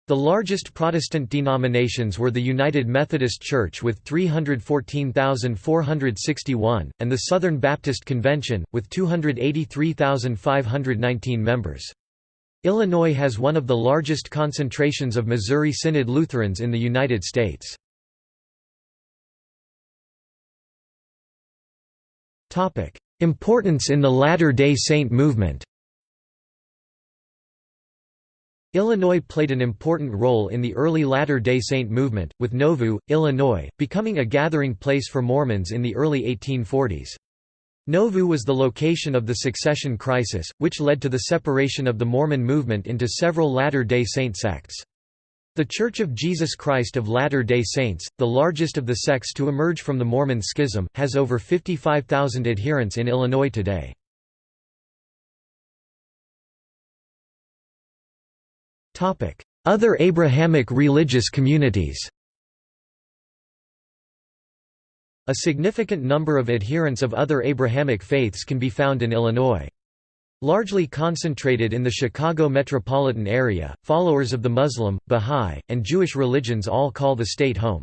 The largest Protestant denominations were the United Methodist Church with 314,461, and the Southern Baptist Convention, with 283,519 members. Illinois has one of the largest concentrations of Missouri Synod Lutherans in the United States. Importance in the Latter-day Saint movement Illinois played an important role in the early Latter-day Saint movement, with Nauvoo, Illinois, becoming a gathering place for Mormons in the early 1840s. Nauvoo was the location of the succession crisis, which led to the separation of the Mormon movement into several Latter-day Saint sects. The Church of Jesus Christ of Latter-day Saints, the largest of the sects to emerge from the Mormon schism, has over 55,000 adherents in Illinois today. Other Abrahamic religious communities A significant number of adherents of other Abrahamic faiths can be found in Illinois. Largely concentrated in the Chicago metropolitan area, followers of the Muslim, Bahá'í, and Jewish religions all call the state home.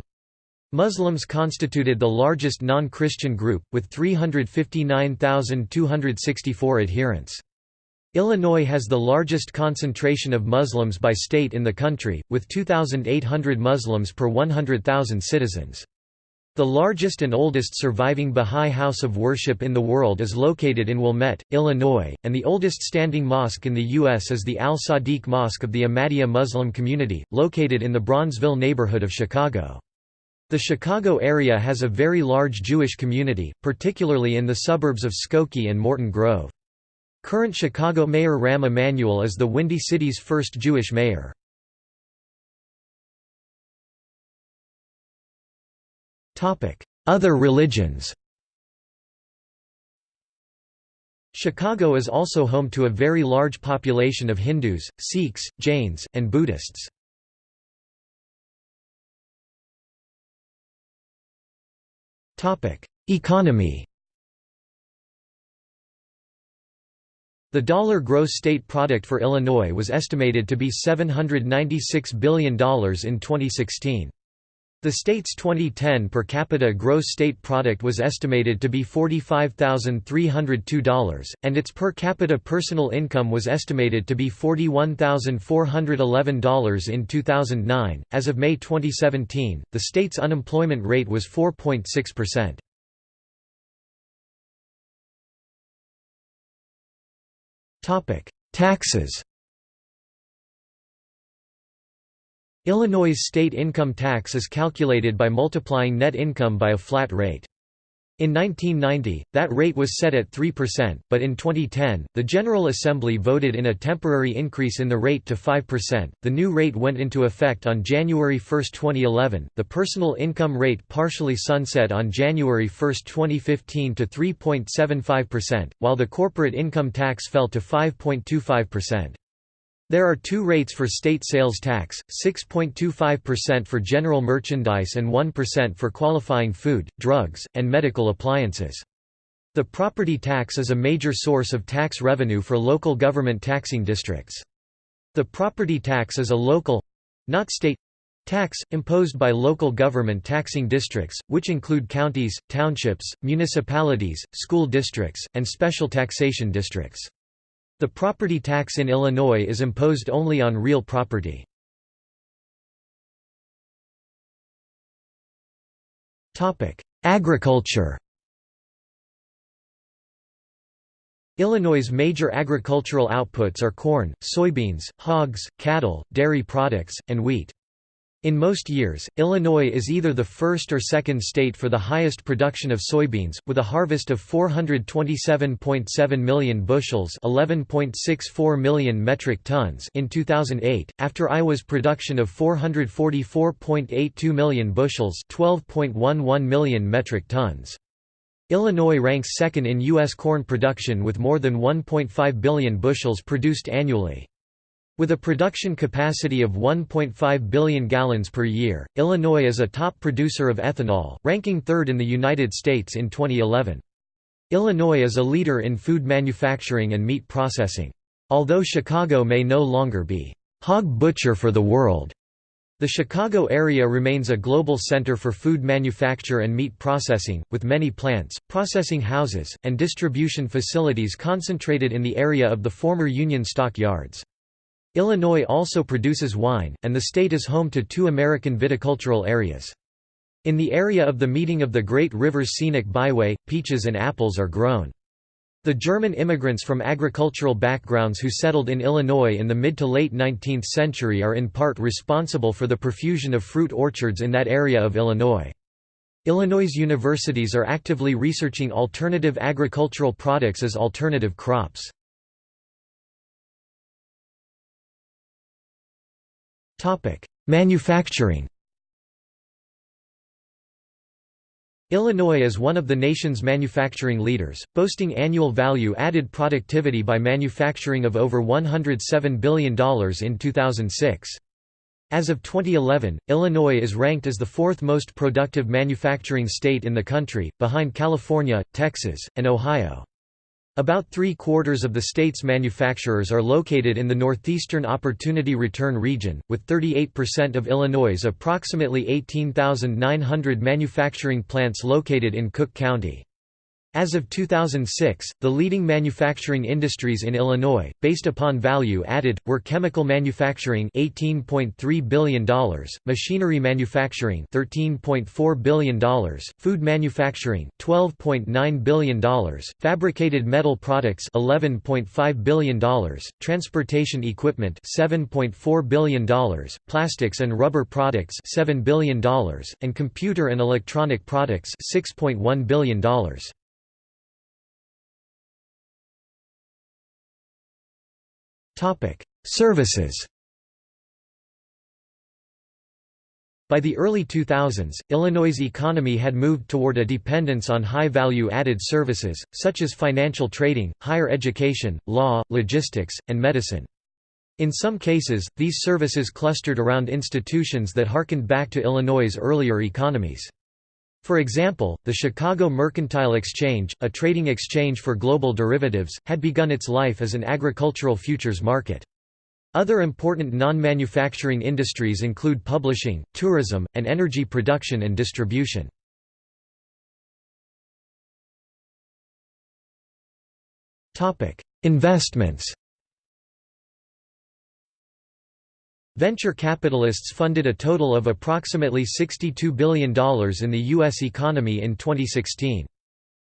Muslims constituted the largest non-Christian group, with 359,264 adherents. Illinois has the largest concentration of Muslims by state in the country, with 2,800 Muslims per 100,000 citizens. The largest and oldest surviving Bahá'í house of worship in the world is located in Wilmette, Illinois, and the oldest standing mosque in the U.S. is the Al-Sadiq Mosque of the Ahmadiyya Muslim community, located in the Bronzeville neighborhood of Chicago. The Chicago area has a very large Jewish community, particularly in the suburbs of Skokie and Morton Grove. Current Chicago Mayor Rahm Emanuel is the Windy City's first Jewish mayor. Other religions Chicago is also home to a very large population of Hindus, Sikhs, Jains, and Buddhists. Economy The dollar gross state product for Illinois was estimated to be $796 billion in 2016. The state's 2010 per capita gross state product was estimated to be $45,302, and its per capita personal income was estimated to be $41,411 in 2009. As of May 2017, the state's unemployment rate was 4.6%. Topic: Taxes. Illinois' state income tax is calculated by multiplying net income by a flat rate. In 1990, that rate was set at 3%, but in 2010, the General Assembly voted in a temporary increase in the rate to 5%. The new rate went into effect on January 1, 2011. The personal income rate partially sunset on January 1, 2015 to 3.75%, while the corporate income tax fell to 5.25%. There are two rates for state sales tax, 6.25% for general merchandise and 1% for qualifying food, drugs, and medical appliances. The property tax is a major source of tax revenue for local government taxing districts. The property tax is a local—not state—tax, imposed by local government taxing districts, which include counties, townships, municipalities, school districts, and special taxation districts. The property tax in Illinois is imposed only on real property. Agriculture Illinois' major agricultural outputs are corn, soybeans, hogs, cattle, dairy products, and wheat. In most years, Illinois is either the first or second state for the highest production of soybeans, with a harvest of 427.7 million bushels (11.64 million metric tons) in 2008, after Iowa's production of 444.82 million bushels (12.11 million metric tons). Illinois ranks second in U.S. corn production with more than 1.5 billion bushels produced annually. With a production capacity of 1.5 billion gallons per year, Illinois is a top producer of ethanol, ranking third in the United States in 2011. Illinois is a leader in food manufacturing and meat processing. Although Chicago may no longer be hog butcher for the world, the Chicago area remains a global center for food manufacture and meat processing, with many plants, processing houses, and distribution facilities concentrated in the area of the former Union Stock Yards. Illinois also produces wine, and the state is home to two American viticultural areas. In the area of the meeting of the Great Rivers Scenic Byway, peaches and apples are grown. The German immigrants from agricultural backgrounds who settled in Illinois in the mid to late 19th century are in part responsible for the profusion of fruit orchards in that area of Illinois. Illinois universities are actively researching alternative agricultural products as alternative crops. Manufacturing Illinois is one of the nation's manufacturing leaders, boasting annual value-added productivity by manufacturing of over $107 billion in 2006. As of 2011, Illinois is ranked as the fourth most productive manufacturing state in the country, behind California, Texas, and Ohio. About three-quarters of the state's manufacturers are located in the Northeastern Opportunity Return region, with 38% of Illinois' approximately 18,900 manufacturing plants located in Cook County. As of 2006, the leading manufacturing industries in Illinois, based upon value added, were chemical manufacturing $18.3 billion, machinery manufacturing $13.4 billion, food manufacturing $12.9 billion, fabricated metal products $11.5 billion, transportation equipment $7.4 billion, plastics and rubber products $7 billion, and computer and electronic products $6.1 billion. Services By the early 2000s, Illinois' economy had moved toward a dependence on high-value-added services, such as financial trading, higher education, law, logistics, and medicine. In some cases, these services clustered around institutions that harkened back to Illinois' earlier economies. For example, the Chicago Mercantile Exchange, a trading exchange for global derivatives, had begun its life as an agricultural futures market. Other important non-manufacturing industries include publishing, tourism, and energy production and distribution. Investments Venture capitalists funded a total of approximately $62 billion in the U.S. economy in 2016.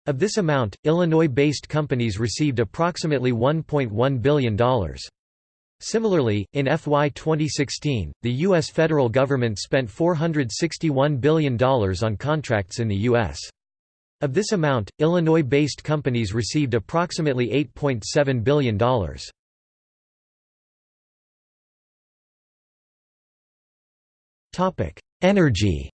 Of this amount, Illinois-based companies received approximately $1.1 billion. Similarly, in FY 2016, the U.S. federal government spent $461 billion on contracts in the U.S. Of this amount, Illinois-based companies received approximately $8.7 billion. Energy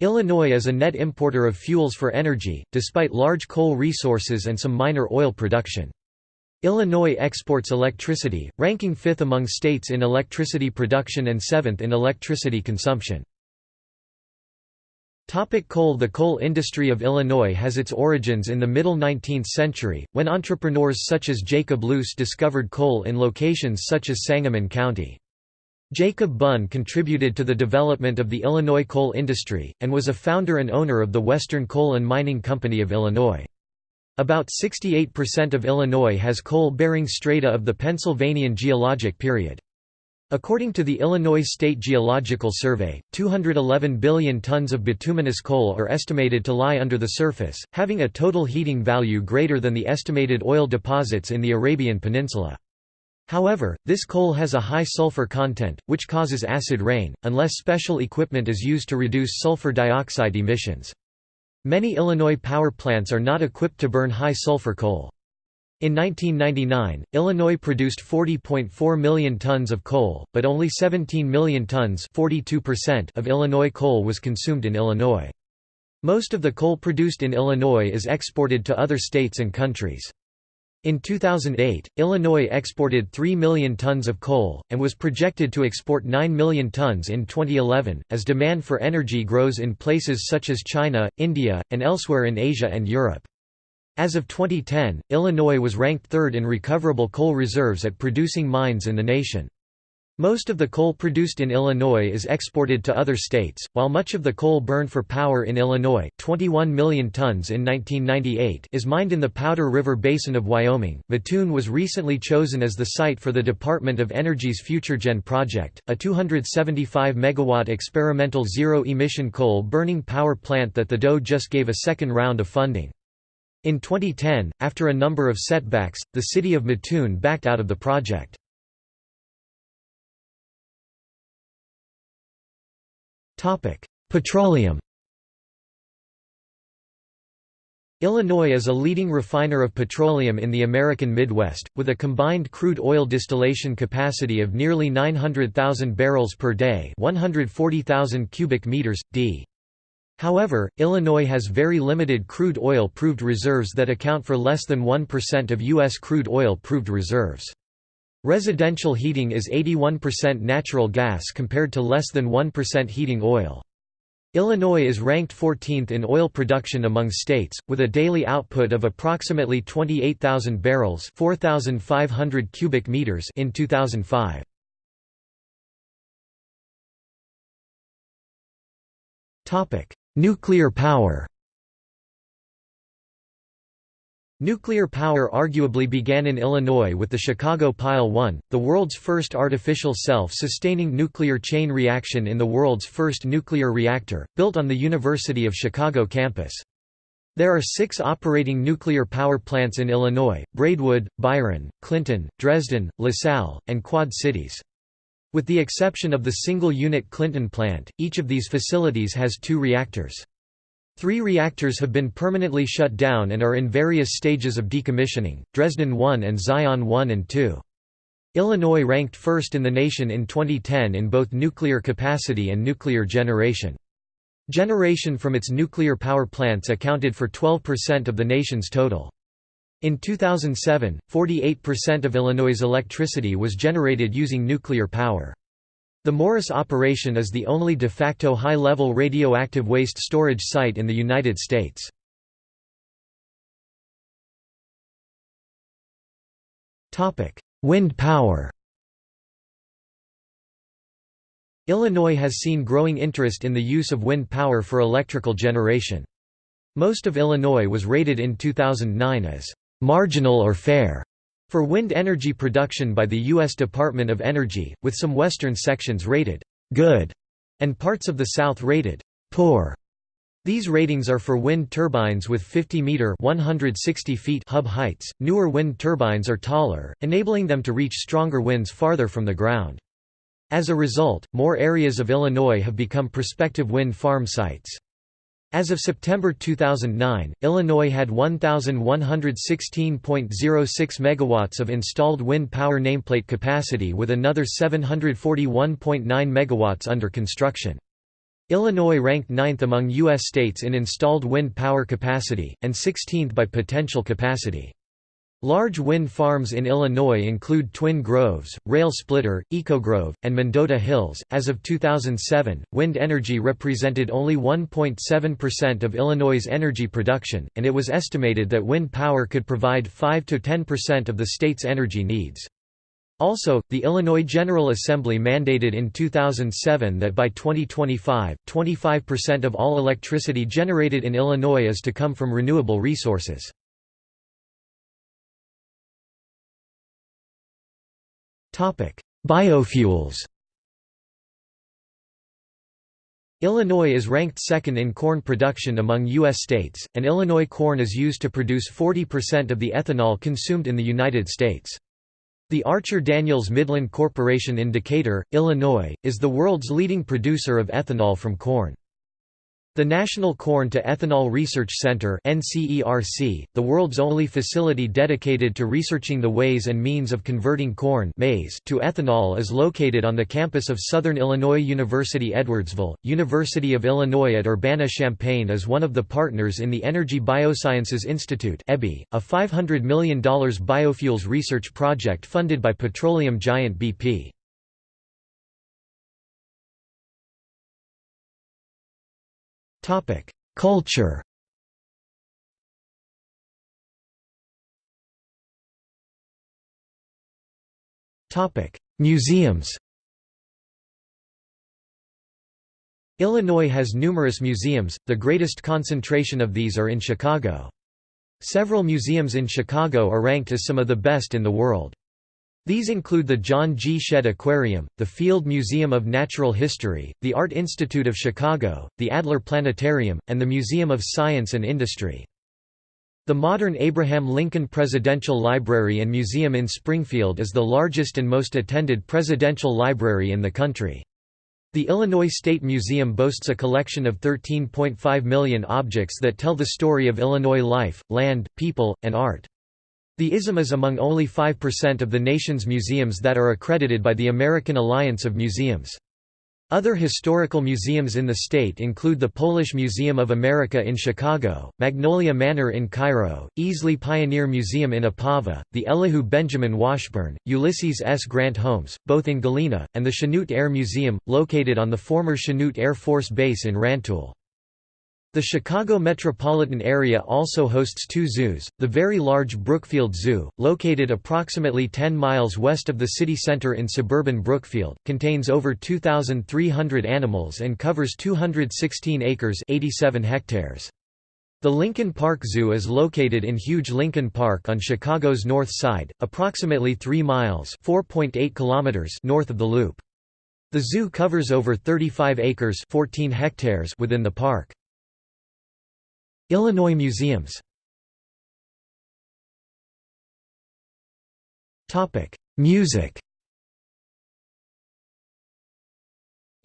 Illinois is a net importer of fuels for energy, despite large coal resources and some minor oil production. Illinois exports electricity, ranking fifth among states in electricity production and seventh in electricity consumption. Topic coal The coal industry of Illinois has its origins in the middle 19th century, when entrepreneurs such as Jacob Loose discovered coal in locations such as Sangamon County. Jacob Bunn contributed to the development of the Illinois coal industry, and was a founder and owner of the Western Coal and Mining Company of Illinois. About 68% of Illinois has coal-bearing strata of the Pennsylvanian geologic period. According to the Illinois State Geological Survey, 211 billion tons of bituminous coal are estimated to lie under the surface, having a total heating value greater than the estimated oil deposits in the Arabian Peninsula. However, this coal has a high sulfur content, which causes acid rain, unless special equipment is used to reduce sulfur dioxide emissions. Many Illinois power plants are not equipped to burn high sulfur coal. In 1999, Illinois produced 40.4 million tons of coal, but only 17 million tons of Illinois coal was consumed in Illinois. Most of the coal produced in Illinois is exported to other states and countries. In 2008, Illinois exported 3 million tons of coal, and was projected to export 9 million tons in 2011, as demand for energy grows in places such as China, India, and elsewhere in Asia and Europe. As of 2010, Illinois was ranked third in recoverable coal reserves at producing mines in the nation. Most of the coal produced in Illinois is exported to other states, while much of the coal burned for power in Illinois 21 million tons in 1998 is mined in the Powder River Basin of Wyoming. Mattoon was recently chosen as the site for the Department of Energy's FutureGen project, a 275-megawatt experimental zero-emission coal-burning power plant that the DOE just gave a second round of funding. In 2010, after a number of setbacks, the city of Mattoon backed out of the project. Petroleum Illinois is a leading refiner of petroleum in the American Midwest, with a combined crude oil distillation capacity of nearly 900,000 barrels per day 140,000 cubic meters, d. However, Illinois has very limited crude oil proved reserves that account for less than 1% of U.S. crude oil proved reserves. Residential heating is 81% natural gas compared to less than 1% heating oil. Illinois is ranked 14th in oil production among states, with a daily output of approximately 28,000 barrels 4,500 cubic meters in 2005. Nuclear power Nuclear power arguably began in Illinois with the Chicago Pile 1, the world's first artificial self-sustaining nuclear chain reaction in the world's first nuclear reactor, built on the University of Chicago campus. There are six operating nuclear power plants in Illinois, Braidwood, Byron, Clinton, Dresden, LaSalle, and Quad Cities. With the exception of the single-unit Clinton plant, each of these facilities has two reactors. Three reactors have been permanently shut down and are in various stages of decommissioning, Dresden 1 and Zion 1 and 2. Illinois ranked first in the nation in 2010 in both nuclear capacity and nuclear generation. Generation from its nuclear power plants accounted for 12% of the nation's total. In 2007, 48% of Illinois' electricity was generated using nuclear power. The Morris operation is the only de facto high-level radioactive waste storage site in the United States. Wind power Illinois has seen growing interest in the use of wind power for electrical generation. Most of Illinois was rated in 2009 as marginal or fair for wind energy production by the U.S. Department of Energy, with some western sections rated good and parts of the south rated poor. These ratings are for wind turbines with 50-meter (160 feet) hub heights. Newer wind turbines are taller, enabling them to reach stronger winds farther from the ground. As a result, more areas of Illinois have become prospective wind farm sites. As of September 2009, Illinois had 1,116.06 megawatts of installed wind power nameplate capacity with another 741.9 megawatts under construction. Illinois ranked ninth among U.S. states in installed wind power capacity, and 16th by potential capacity. Large wind farms in Illinois include Twin Groves, Rail Splitter, EcoGrove, and Mendota Hills. As of 2007, wind energy represented only 1.7% of Illinois' energy production, and it was estimated that wind power could provide 5 to 10% of the state's energy needs. Also, the Illinois General Assembly mandated in 2007 that by 2025, 25% of all electricity generated in Illinois is to come from renewable resources. Biofuels Illinois is ranked second in corn production among U.S. states, and Illinois corn is used to produce 40% of the ethanol consumed in the United States. The Archer-Daniels Midland Corporation in Decatur, Illinois, is the world's leading producer of ethanol from corn. The National Corn to Ethanol Research Center the world's only facility dedicated to researching the ways and means of converting corn maize to ethanol is located on the campus of Southern Illinois University Edwardsville. University of Illinois at Urbana-Champaign is one of the partners in the Energy Biosciences Institute a $500 million biofuels research project funded by petroleum giant BP. Culture Museums Illinois has numerous museums, the greatest concentration of these are in Chicago. Several museums in Chicago are ranked as some of the best in the world. These include the John G. Shedd Aquarium, the Field Museum of Natural History, the Art Institute of Chicago, the Adler Planetarium, and the Museum of Science and Industry. The modern Abraham Lincoln Presidential Library and Museum in Springfield is the largest and most attended presidential library in the country. The Illinois State Museum boasts a collection of 13.5 million objects that tell the story of Illinois life, land, people, and art. The ISM is among only 5% of the nation's museums that are accredited by the American Alliance of Museums. Other historical museums in the state include the Polish Museum of America in Chicago, Magnolia Manor in Cairo, Easley Pioneer Museum in Ipava, the Elihu Benjamin Washburne, Ulysses S. Grant Homes, both in Galena, and the Chanute Air Museum, located on the former Chanute Air Force Base in Rantoul. The Chicago metropolitan area also hosts two zoos, the very large Brookfield Zoo, located approximately 10 miles west of the city center in suburban Brookfield, contains over 2,300 animals and covers 216 acres 87 hectares. The Lincoln Park Zoo is located in Huge Lincoln Park on Chicago's north side, approximately 3 miles kilometers north of the Loop. The zoo covers over 35 acres 14 hectares within the park. Illinois museums Music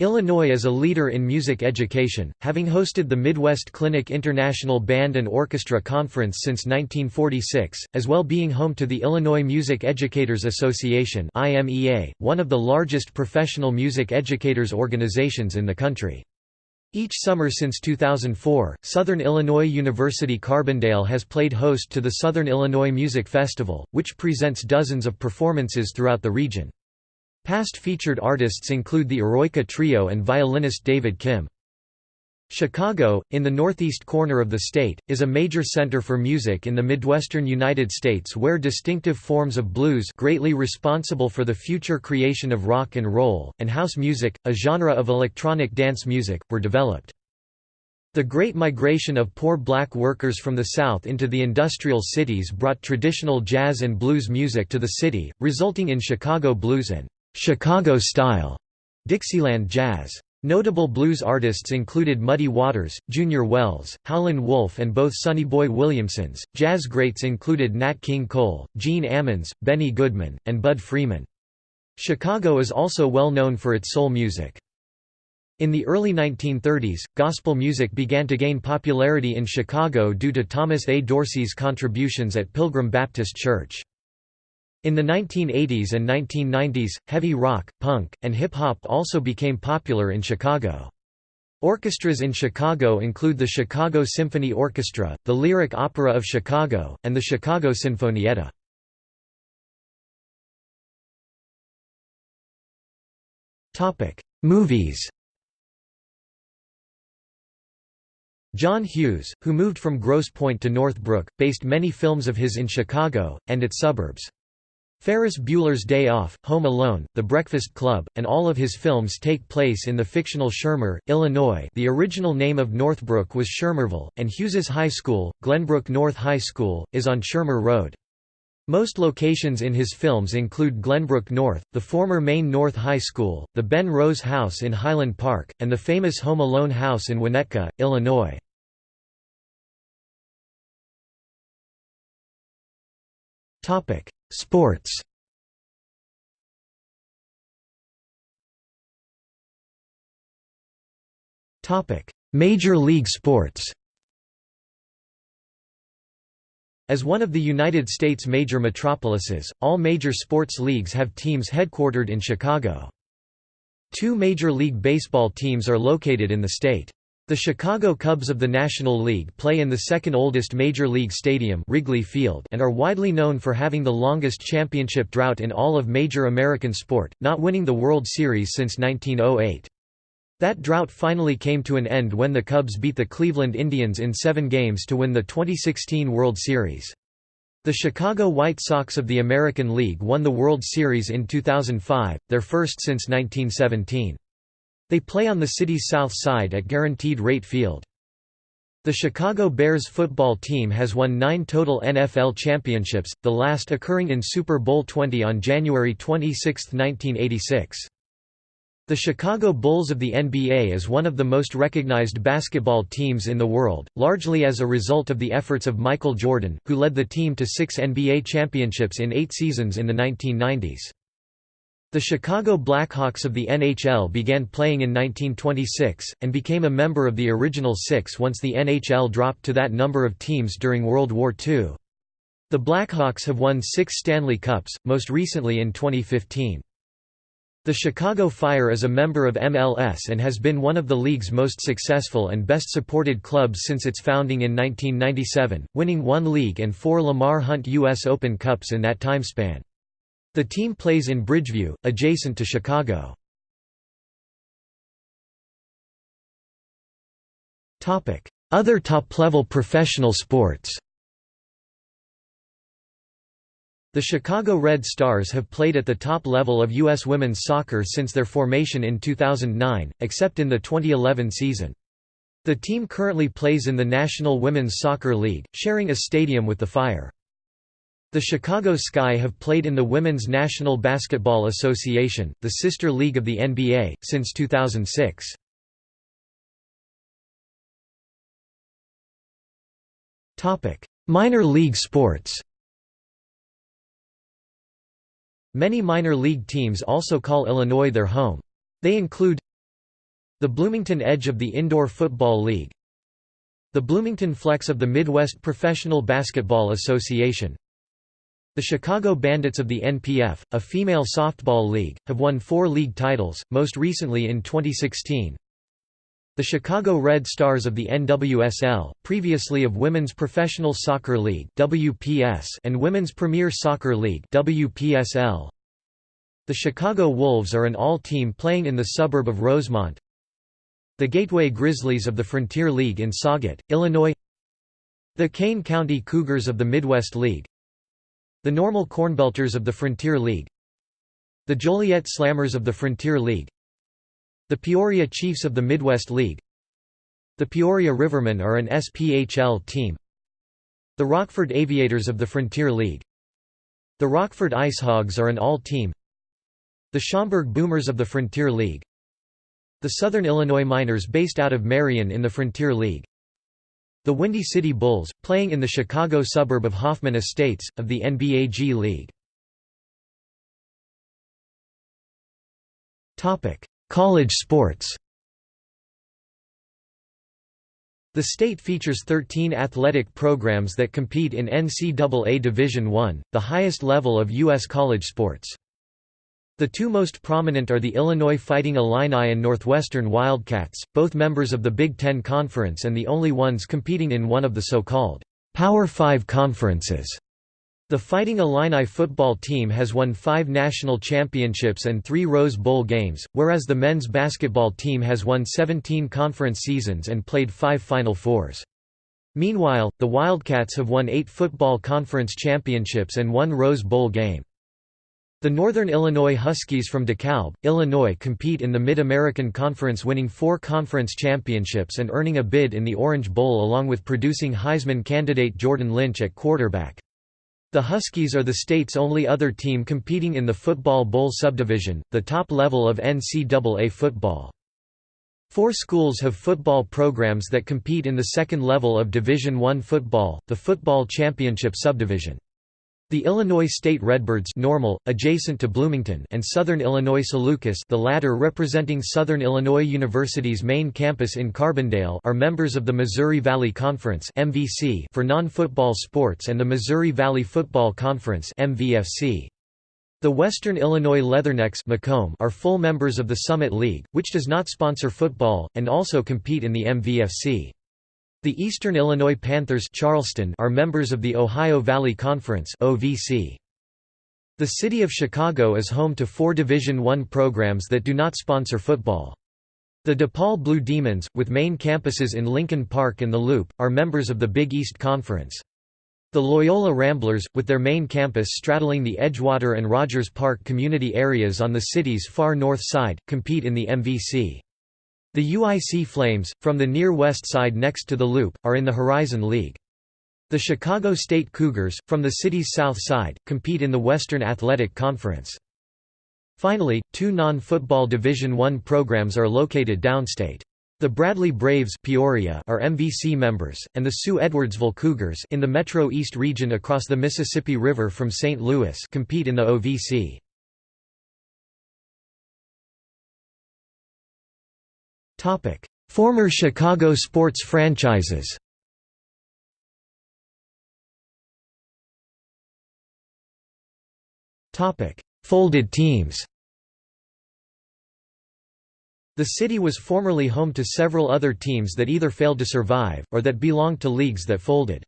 Illinois is a leader in music education, having hosted the Midwest Clinic International Band and Orchestra Conference since 1946, as well being home to the Illinois Music Educators Association one of the largest professional music educators organizations in the country. Each summer since 2004, Southern Illinois University Carbondale has played host to the Southern Illinois Music Festival, which presents dozens of performances throughout the region. Past featured artists include the Eroica Trio and violinist David Kim. Chicago, in the northeast corner of the state, is a major center for music in the Midwestern United States where distinctive forms of blues greatly responsible for the future creation of rock and roll, and house music, a genre of electronic dance music, were developed. The Great Migration of poor black workers from the South into the industrial cities brought traditional jazz and blues music to the city, resulting in Chicago blues and «Chicago-style» Dixieland jazz. Notable blues artists included Muddy Waters, Junior Wells, Howlin' Wolf and both Sonny Boy Williamsons. Jazz greats included Nat King Cole, Gene Ammons, Benny Goodman, and Bud Freeman. Chicago is also well known for its soul music. In the early 1930s, gospel music began to gain popularity in Chicago due to Thomas A. Dorsey's contributions at Pilgrim Baptist Church. In the 1980s and 1990s, heavy rock, punk, and hip-hop also became popular in Chicago. Orchestras in Chicago include the Chicago Symphony Orchestra, the Lyric Opera of Chicago, and the Chicago Sinfonietta. Movies John Hughes, who moved from Grosse Pointe to Northbrook, based many films of his in Chicago, and its suburbs. Ferris Bueller's Day Off, Home Alone, The Breakfast Club, and all of his films take place in the fictional Shermer, Illinois the original name of Northbrook was Shermerville, and Hughes's high school, Glenbrook North High School, is on Shermer Road. Most locations in his films include Glenbrook North, the former Maine North High School, the Ben Rose House in Highland Park, and the famous Home Alone House in Winnetka, Illinois. Sports Major league sports As one of the United States' major metropolises, all major sports leagues have teams headquartered in Chicago. Two Major League Baseball teams are located in the state. The Chicago Cubs of the National League play in the second oldest major league stadium Wrigley Field and are widely known for having the longest championship drought in all of major American sport, not winning the World Series since 1908. That drought finally came to an end when the Cubs beat the Cleveland Indians in seven games to win the 2016 World Series. The Chicago White Sox of the American League won the World Series in 2005, their first since 1917. They play on the city's south side at Guaranteed Rate Field. The Chicago Bears football team has won nine total NFL championships, the last occurring in Super Bowl XX on January 26, 1986. The Chicago Bulls of the NBA is one of the most recognized basketball teams in the world, largely as a result of the efforts of Michael Jordan, who led the team to six NBA championships in eight seasons in the 1990s. The Chicago Blackhawks of the NHL began playing in 1926, and became a member of the original six once the NHL dropped to that number of teams during World War II. The Blackhawks have won six Stanley Cups, most recently in 2015. The Chicago Fire is a member of MLS and has been one of the league's most successful and best supported clubs since its founding in 1997, winning one league and four Lamar Hunt U.S. Open Cups in that timespan. The team plays in Bridgeview, adjacent to Chicago. Other top-level professional sports The Chicago Red Stars have played at the top level of U.S. women's soccer since their formation in 2009, except in the 2011 season. The team currently plays in the National Women's Soccer League, sharing a stadium with the Fire. The Chicago Sky have played in the Women's National Basketball Association, the sister league of the NBA, since 2006. Minor league sports Many minor league teams also call Illinois their home. They include the Bloomington Edge of the Indoor Football League the Bloomington Flex of the Midwest Professional Basketball Association the Chicago Bandits of the NPF, a female softball league, have won four league titles, most recently in 2016. The Chicago Red Stars of the NWSL, previously of Women's Professional Soccer League WPS and Women's Premier Soccer League WPSL. The Chicago Wolves are an AHL-team playing in the suburb of Rosemont. the Gateway Grizzlies of the Frontier League in Sauget, Illinois the Kane County Cougars of the Midwest League the Normal Cornbelters of the Frontier League the Joliet Slammers of the Frontier League the Peoria Chiefs of the Midwest League the Peoria Rivermen are an SPHL team the Rockford Aviators of the Frontier League the Rockford IceHogs are an AHL-team the Schaumburg Boomers of the Frontier League the Southern Illinois Miners based out of Marion in the Frontier League the Windy City Bulls, playing in the Chicago suburb of Hoffman Estates, of the NBA G League. College sports The state features 13 athletic programs that compete in NCAA Division I, the highest level of U.S. college sports. The two most prominent are the Illinois Fighting Illini and Northwestern Wildcats, both members of the Big Ten Conference and the only ones competing in one of the so-called Power Five conferences. The Fighting Illini football team has won five national championships and three Rose Bowl games, whereas the men's basketball team has won 17 conference seasons and played five Final Fours. Meanwhile, the Wildcats have won eight football conference championships and one Rose Bowl game. The Northern Illinois Huskies from DeKalb, Illinois compete in the Mid-American Conference winning four conference championships and earning a bid in the Orange Bowl along with producing Heisman candidate Jordan Lynch at quarterback. The Huskies are the state's only other team competing in the Football Bowl subdivision, the top level of NCAA football. Four schools have football programs that compete in the second level of Division I football, the Football Championship subdivision. The Illinois State Redbirds normal, adjacent to Bloomington and Southern Illinois Salukis the latter representing Southern Illinois University's main campus in Carbondale are members of the Missouri Valley Conference MVC for non-football sports and the Missouri Valley Football Conference MVFC. The Western Illinois Leathernecks Macomb are full members of the Summit League, which does not sponsor football, and also compete in the MVFC. The Eastern Illinois Panthers Charleston are members of the Ohio Valley Conference. The city of Chicago is home to four Division I programs that do not sponsor football. The DePaul Blue Demons, with main campuses in Lincoln Park and The Loop, are members of the Big East Conference. The Loyola Ramblers, with their main campus straddling the Edgewater and Rogers Park community areas on the city's far north side, compete in the MVC. The UIC Flames, from the near west side next to the Loop, are in the Horizon League. The Chicago State Cougars, from the city's south side, compete in the Western Athletic Conference. Finally, two non-football Division I programs are located downstate. The Bradley Braves Peoria are MVC members, and the Sue Edwardsville Cougars in the Metro East region across the Mississippi River from St. Louis compete in the OVC. Former Chicago sports franchises. Folded teams. The city was formerly home to several other teams that either failed to survive, or that belonged to leagues that folded.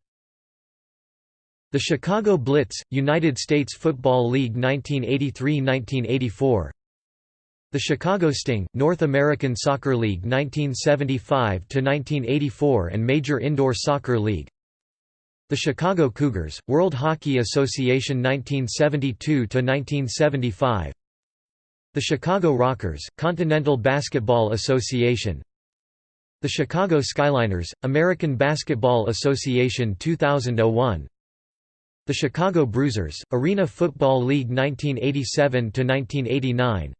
The Chicago Blitz, United States Football League 1983–1984 the Chicago Sting, North American Soccer League 1975–1984 and Major Indoor Soccer League. The Chicago Cougars, World Hockey Association 1972–1975 The Chicago Rockers, Continental Basketball Association. The Chicago Skyliners, American Basketball Association 2001 The Chicago Bruisers, Arena Football League 1987–1989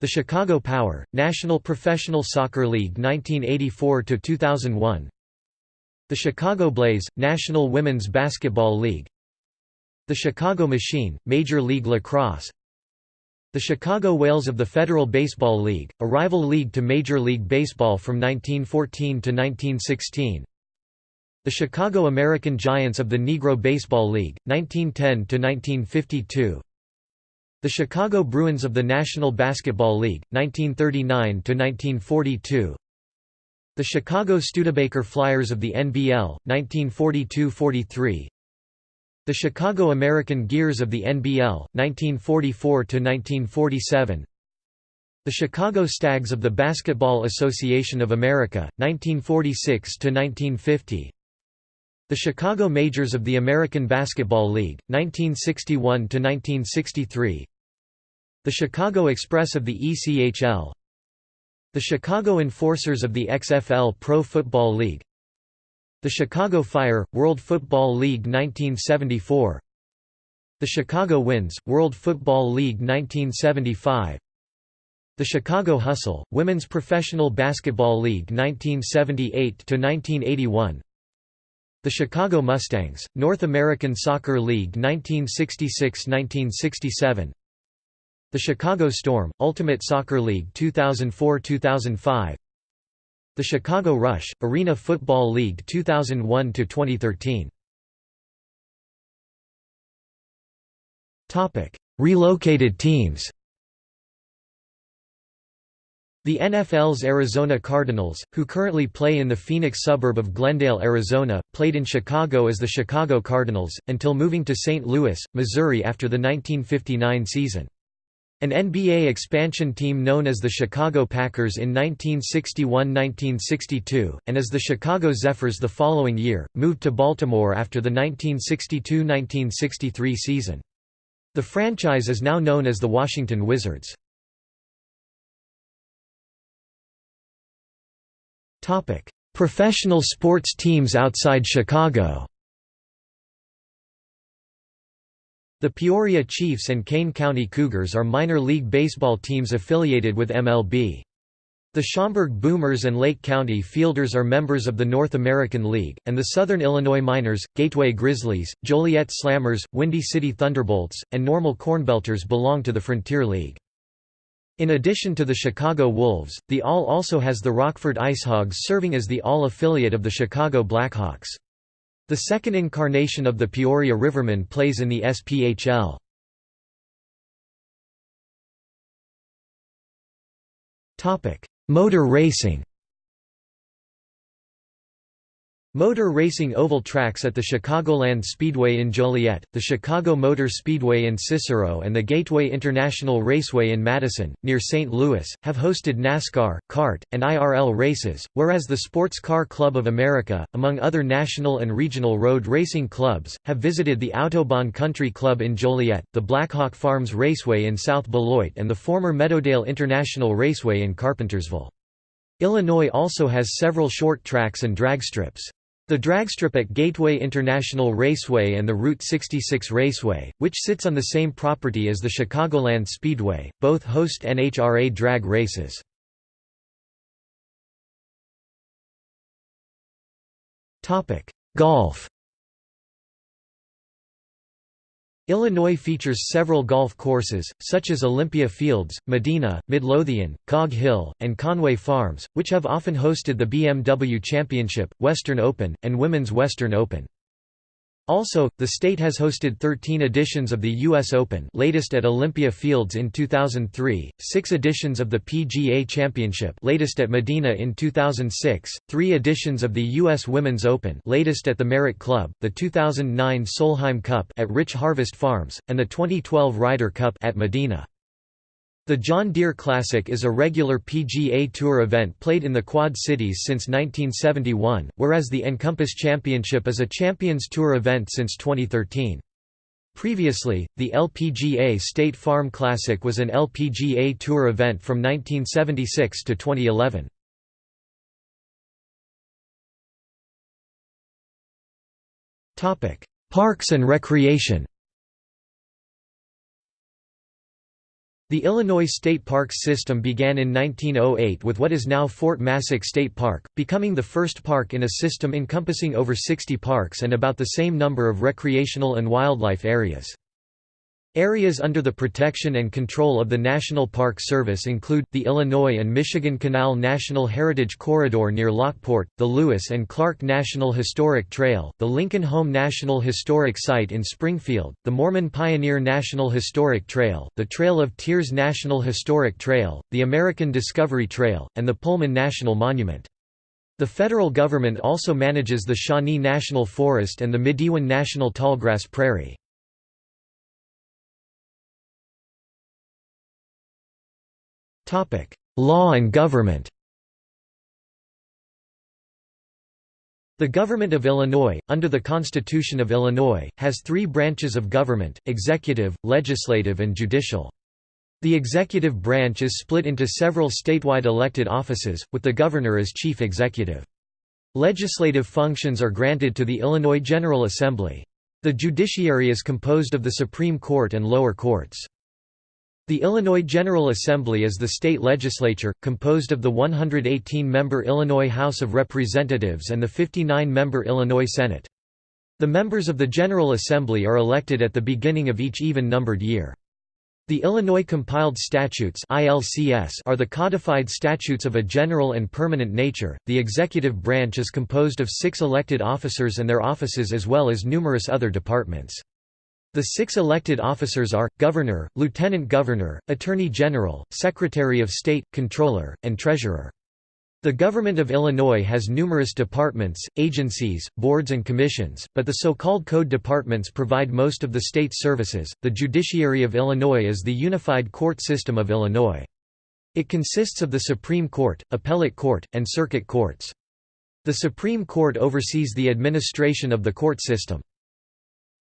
the Chicago Power, National Professional Soccer League 1984–2001 The Chicago Blaze, National Women's Basketball League The Chicago Machine, Major League Lacrosse The Chicago Whales of the Federal Baseball League, a rival league to Major League Baseball from 1914 to 1916 The Chicago American Giants of the Negro Baseball League, 1910 to 1952 the Chicago Bruins of the National Basketball League, 1939–1942 The Chicago Studebaker Flyers of the NBL, 1942–43 The Chicago American Gears of the NBL, 1944–1947 The Chicago Stags of the Basketball Association of America, 1946–1950 The Chicago Majors of the American Basketball League, 1961–1963 The Chicago Express of the ECHL The Chicago Enforcers of the XFL Pro Football League. The Chicago Fire, World Football League 1974 The Chicago Winds, World Football League 1975 the Chicago Hustle, Women's Professional Basketball League 1978–1981 The Chicago Mustangs, North American Soccer League 1966–1967 The Chicago Storm, Ultimate Soccer League 2004–2005 The Chicago Rush, Arena Football League 2001–2013 Relocated teams the NFL's Arizona Cardinals, who currently play in the Phoenix suburb of Glendale, Arizona, played in Chicago as the Chicago Cardinals, until moving to St. Louis, Missouri after the 1959 season. An NBA expansion team known as the Chicago Packers in 1961–1962, and as the Chicago Zephyrs the following year, moved to Baltimore after the 1962–1963 season. The franchise is now known as the Washington Wizards. Professional sports teams outside Chicago The Peoria Chiefs and Kane County Cougars are minor league baseball teams affiliated with MLB. The Schaumburg Boomers and Lake County Fielders are members of the North American League, and the Southern Illinois Miners, Gateway Grizzlies, Joliet Slammers, Windy City Thunderbolts, and Normal Cornbelters belong to the Frontier League. In addition to the Chicago Wolves, the AHL also has the Rockford IceHogs serving as the AHL affiliate of the Chicago Blackhawks. The second incarnation of the Peoria Rivermen plays in the SPHL. Motor racing Motor racing oval tracks at the Chicagoland Speedway in Joliet, the Chicago Motor Speedway in Cicero and the Gateway International Raceway in Madison, near St. Louis, have hosted NASCAR, CART, and IRL races, whereas the Sports Car Club of America, among other national and regional road racing clubs, have visited the Autobahn Country Club in Joliet, the Blackhawk Farms Raceway in South Beloit and the former Meadowdale International Raceway in Carpentersville. Illinois also has several short tracks and drag strips. The dragstrip at Gateway International Raceway and the Route 66 Raceway, which sits on the same property as the Chicagoland Speedway, both host NHRA drag races. Golf Illinois features several golf courses, such as Olympia Fields, Medinah, Midlothian, Cog Hill, and Conway Farms, which have often hosted the BMW Championship, Western Open, and Women's Western Open. Also, the state has hosted 13 editions of the U.S. Open latest at Olympia Fields in 2003, six editions of the PGA Championship latest at Medinah in 2006, three editions of the U.S. Women's Open latest at the Merit Club, the 2009 Solheim Cup at Rich Harvest Farms, and the 2012 Ryder Cup at Medinah. The John Deere Classic is a regular PGA Tour event played in the Quad Cities since 1971, whereas the Encompass Championship is a Champions Tour event since 2013. Previously, the LPGA State Farm Classic was an LPGA Tour event from 1976 to 2011. Parks and recreation The Illinois State Parks system began in 1908 with what is now Fort Massac State Park, becoming the first park in a system encompassing over 60 parks and about the same number of recreational and wildlife areas. Areas under the protection and control of the National Park Service include, the Illinois and Michigan Canal National Heritage Corridor near Lockport, the Lewis and Clark National Historic Trail, the Lincoln Home National Historic Site in Springfield, the Mormon Pioneer National Historic Trail, the Trail of Tears National Historic Trail, the American Discovery Trail, and the Pullman National Monument. The federal government also manages the Shawnee National Forest and the Midewin National Tallgrass Prairie. Law and government The Government of Illinois, under the Constitution of Illinois, has three branches of government, executive, legislative and judicial. The executive branch is split into several statewide elected offices, with the governor as chief executive. Legislative functions are granted to the Illinois General Assembly. The judiciary is composed of the Supreme Court and lower courts. The Illinois General Assembly is the state legislature, composed of the 118-member Illinois House of Representatives and the 59-member Illinois Senate. The members of the General Assembly are elected at the beginning of each even-numbered year. The Illinois Compiled Statutes are the codified statutes of a general and permanent nature. The executive branch is composed of six elected officers and their offices as well as numerous other departments. The six elected officers are, Governor, Lieutenant Governor, Attorney General, Secretary of State, Comptroller, and Treasurer. The Government of Illinois has numerous departments, agencies, boards and commissions, but the so-called code departments provide most of the state's services. The judiciary of Illinois is the unified court system of Illinois. It consists of the Supreme Court, Appellate Court, and Circuit Courts. The Supreme Court oversees the administration of the court system.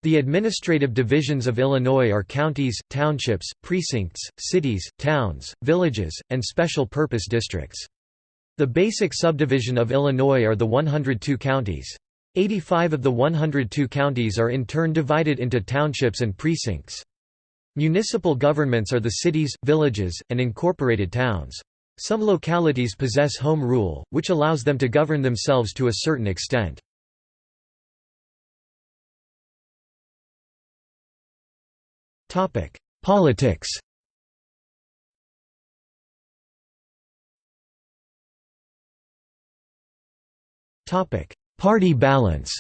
The administrative divisions of Illinois are counties, townships, precincts, cities, towns, villages, and special purpose districts. The basic subdivision of Illinois are the 102 counties. 85 of the 102 counties are in turn divided into townships and precincts. Municipal governments are the cities, villages, and incorporated towns. Some localities possess home rule, which allows them to govern themselves to a certain extent. Topic: Politics. Topic: Party balance.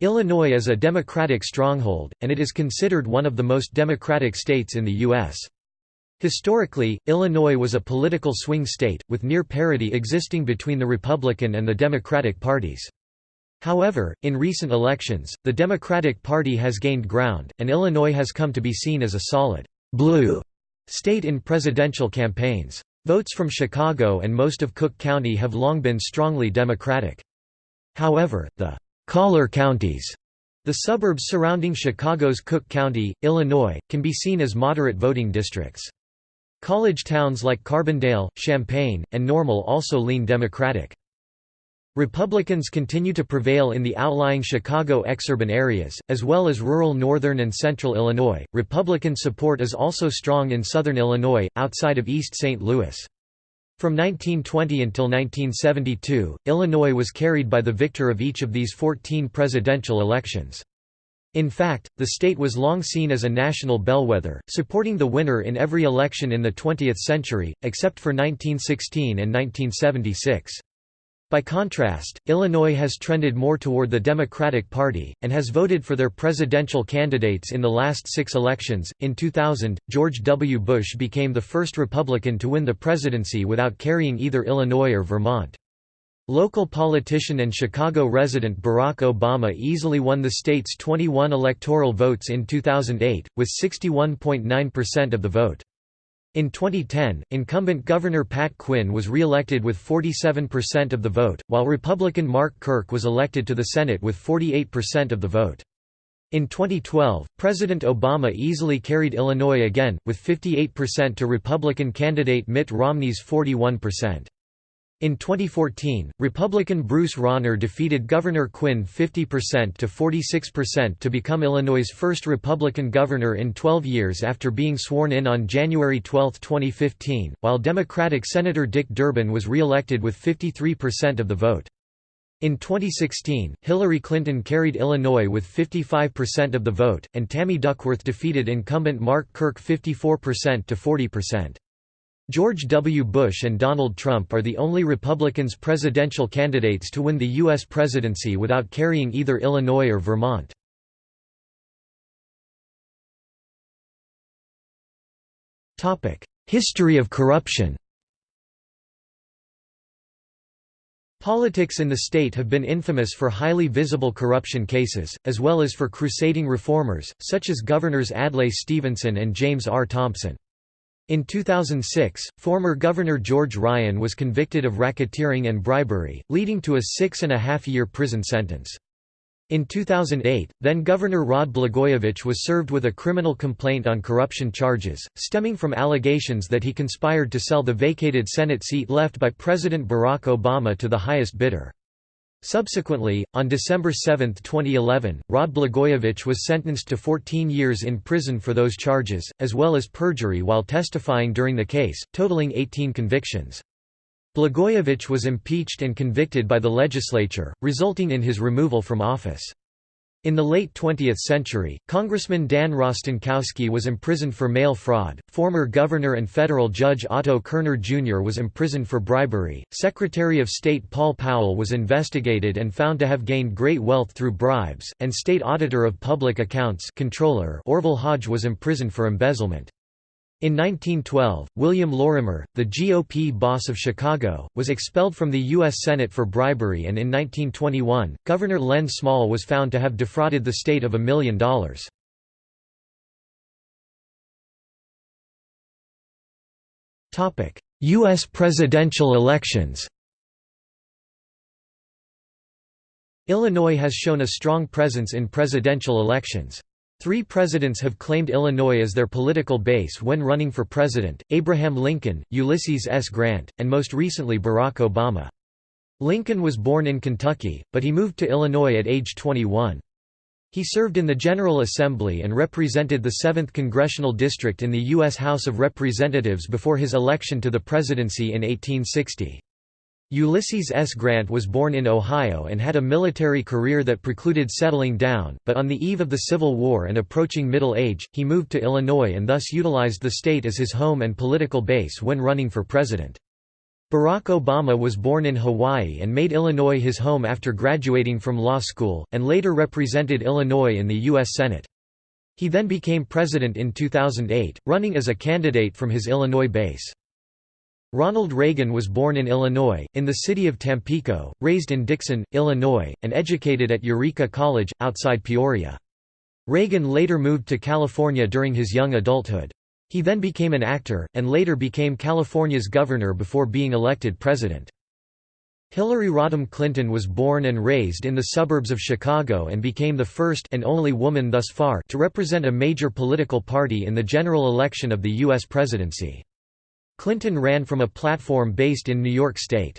Illinois is a Democratic stronghold, and it is considered one of the most democratic states in the U.S. Historically, Illinois was a political swing state, with near parity existing between the Republican and the Democratic parties. However, in recent elections, the Democratic Party has gained ground, and Illinois has come to be seen as a solid blue state in presidential campaigns. Votes from Chicago and most of Cook County have long been strongly Democratic. However, the collar counties, the suburbs surrounding Chicago's Cook County, Illinois, can be seen as moderate voting districts. College towns like Carbondale, Champaign, and Normal also lean Democratic. Republicans continue to prevail in the outlying Chicago exurban areas, as well as rural northern and central Illinois. Republican support is also strong in southern Illinois, outside of East St. Louis. From 1920 until 1972, Illinois was carried by the victor of each of these 14 presidential elections. In fact, the state was long seen as a national bellwether, supporting the winner in every election in the 20th century, except for 1916 and 1976. By contrast, Illinois has trended more toward the Democratic Party, and has voted for their presidential candidates in the last six elections. In 2000, George W. Bush became the first Republican to win the presidency without carrying either Illinois or Vermont. Local politician and Chicago resident Barack Obama easily won the state's 21 electoral votes in 2008, with 61.9% of the vote. In 2010, incumbent Governor Pat Quinn was re-elected with 47% of the vote, while Republican Mark Kirk was elected to the Senate with 48% of the vote. In 2012, President Obama easily carried Illinois again, with 58% to Republican candidate Mitt Romney's 41%. In 2014, Republican Bruce Rauner defeated Governor Quinn 50% to 46% to become Illinois' first Republican governor in 12 years after being sworn in on January 12, 2015, while Democratic Senator Dick Durbin was re-elected with 53% of the vote. In 2016, Hillary Clinton carried Illinois with 55% of the vote, and Tammy Duckworth defeated incumbent Mark Kirk 54% to 40%. George W. Bush and Donald Trump are the only Republicans presidential candidates to win the U.S. presidency without carrying either Illinois or Vermont. History of corruption Politics in the state have been infamous for highly visible corruption cases, as well as for crusading reformers, such as Governors Adlai Stevenson and James R. Thompson. In 2006, former Governor George Ryan was convicted of racketeering and bribery, leading to a six-and-a-half-year prison sentence. In 2008, then-Governor Rod Blagojevich was served with a criminal complaint on corruption charges, stemming from allegations that he conspired to sell the vacated Senate seat left by President Barack Obama to the highest bidder. Subsequently, on December 7, 2011, Rod Blagojevich was sentenced to 14 years in prison for those charges, as well as perjury while testifying during the case, totaling 18 convictions. Blagojevich was impeached and convicted by the legislature, resulting in his removal from office. In the late 20th century, Congressman Dan Rostenkowski was imprisoned for mail fraud, former Governor and federal judge Otto Kerner Jr. was imprisoned for bribery, Secretary of State Paul Powell was investigated and found to have gained great wealth through bribes, and State Auditor of Public Accounts Comptroller Orville Hodge was imprisoned for embezzlement. In 1912, William Lorimer, the GOP boss of Chicago, was expelled from the U.S. Senate for bribery and in 1921, Governor Len Small was found to have defrauded the state of a million dollars. U.S. presidential elections Illinois has shown a strong presence in presidential elections. Three presidents have claimed Illinois as their political base when running for president, Abraham Lincoln, Ulysses S. Grant, and most recently Barack Obama. Lincoln was born in Kentucky, but he moved to Illinois at age 21. He served in the General Assembly and represented the 7th Congressional District in the U.S. House of Representatives before his election to the presidency in 1860. Ulysses S. Grant was born in Ohio and had a military career that precluded settling down, but on the eve of the Civil War and approaching middle age, he moved to Illinois and thus utilized the state as his home and political base when running for president. Barack Obama was born in Hawaii and made Illinois his home after graduating from law school, and later represented Illinois in the U.S. Senate. He then became president in 2008, running as a candidate from his Illinois base. Ronald Reagan was born in Illinois, in the city of Tampico, raised in Dixon, Illinois, and educated at Eureka College, outside Peoria. Reagan later moved to California during his young adulthood. He then became an actor, and later became California's governor before being elected president. Hillary Rodham Clinton was born and raised in the suburbs of Chicago and became the first and only woman thus far to represent a major political party in the general election of the U.S. presidency. Clinton ran from a platform based in New York State.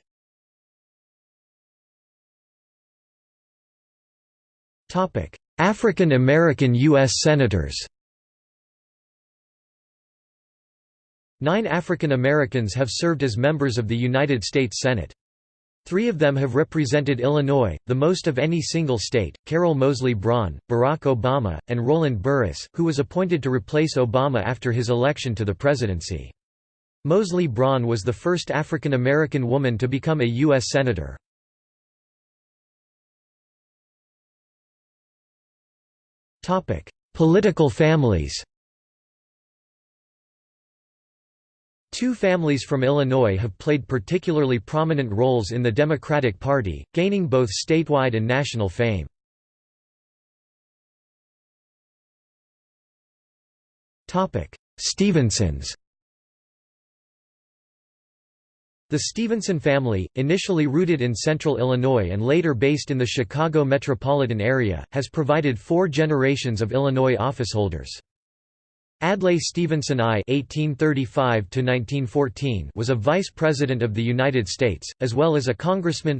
African American U.S. Senators Nine African Americans have served as members of the United States Senate. Three of them have represented Illinois, the most of any single state, Carol Moseley Braun, Barack Obama, and Roland Burris, who was appointed to replace Obama after his election to the presidency. Moseley Braun was the first African American woman to become a U.S. Senator. Political families Two families from Illinois have played particularly prominent roles in the Democratic Party, gaining both statewide and national fame. Stevensons The Stevenson family, initially rooted in central Illinois and later based in the Chicago metropolitan area, has provided four generations of Illinois officeholders. Adlai Stevenson I (1835–1914) was a vice president of the United States, as well as a congressman.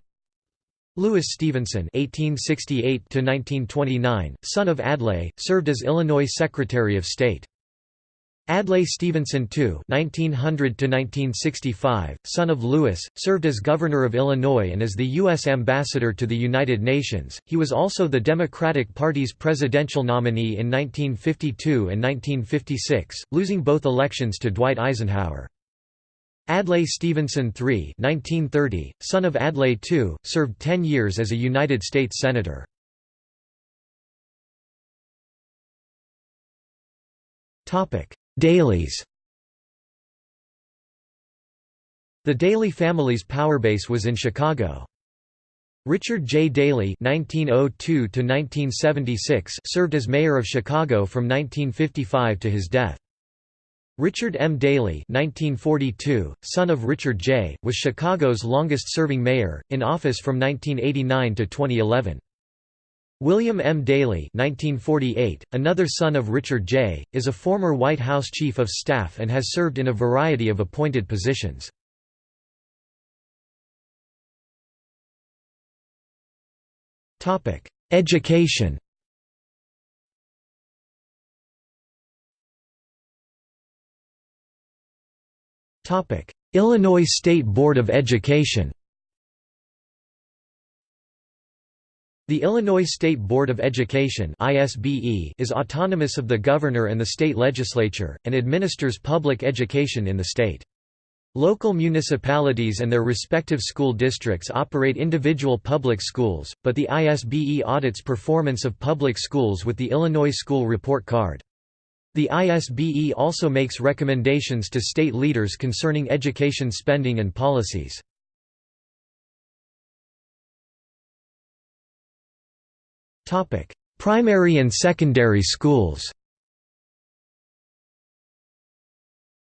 Lewis Stevenson (1868–1929), son of Adlai, served as Illinois Secretary of State. Adlai Stevenson II (1900–1965), son of Lewis, served as governor of Illinois and as the U.S. ambassador to the United Nations. He was also the Democratic Party's presidential nominee in 1952 and 1956, losing both elections to Dwight Eisenhower. Adlai Stevenson III (1930), son of Adlai II, served 10 years as a United States senator. Topic. Daley's The Daley family's powerbase was in Chicago. Richard J. Daley (1902–1976) served as mayor of Chicago from 1955 to his death. Richard M. Daley (1942), son of Richard J., was Chicago's longest-serving mayor, in office from 1989 to 2011. William M. Daley (1948), another son of Richard J., is a former White House Chief of Staff and has served in a variety of appointed positions. Education. Illinois State Board of Education. The Illinois State Board of Education is autonomous of the governor and the state legislature, and administers public education in the state. Local municipalities and their respective school districts operate individual public schools, but the ISBE audits performance of public schools with the Illinois School Report Card. The ISBE also makes recommendations to state leaders concerning education spending and policies. Topic: Primary and secondary schools.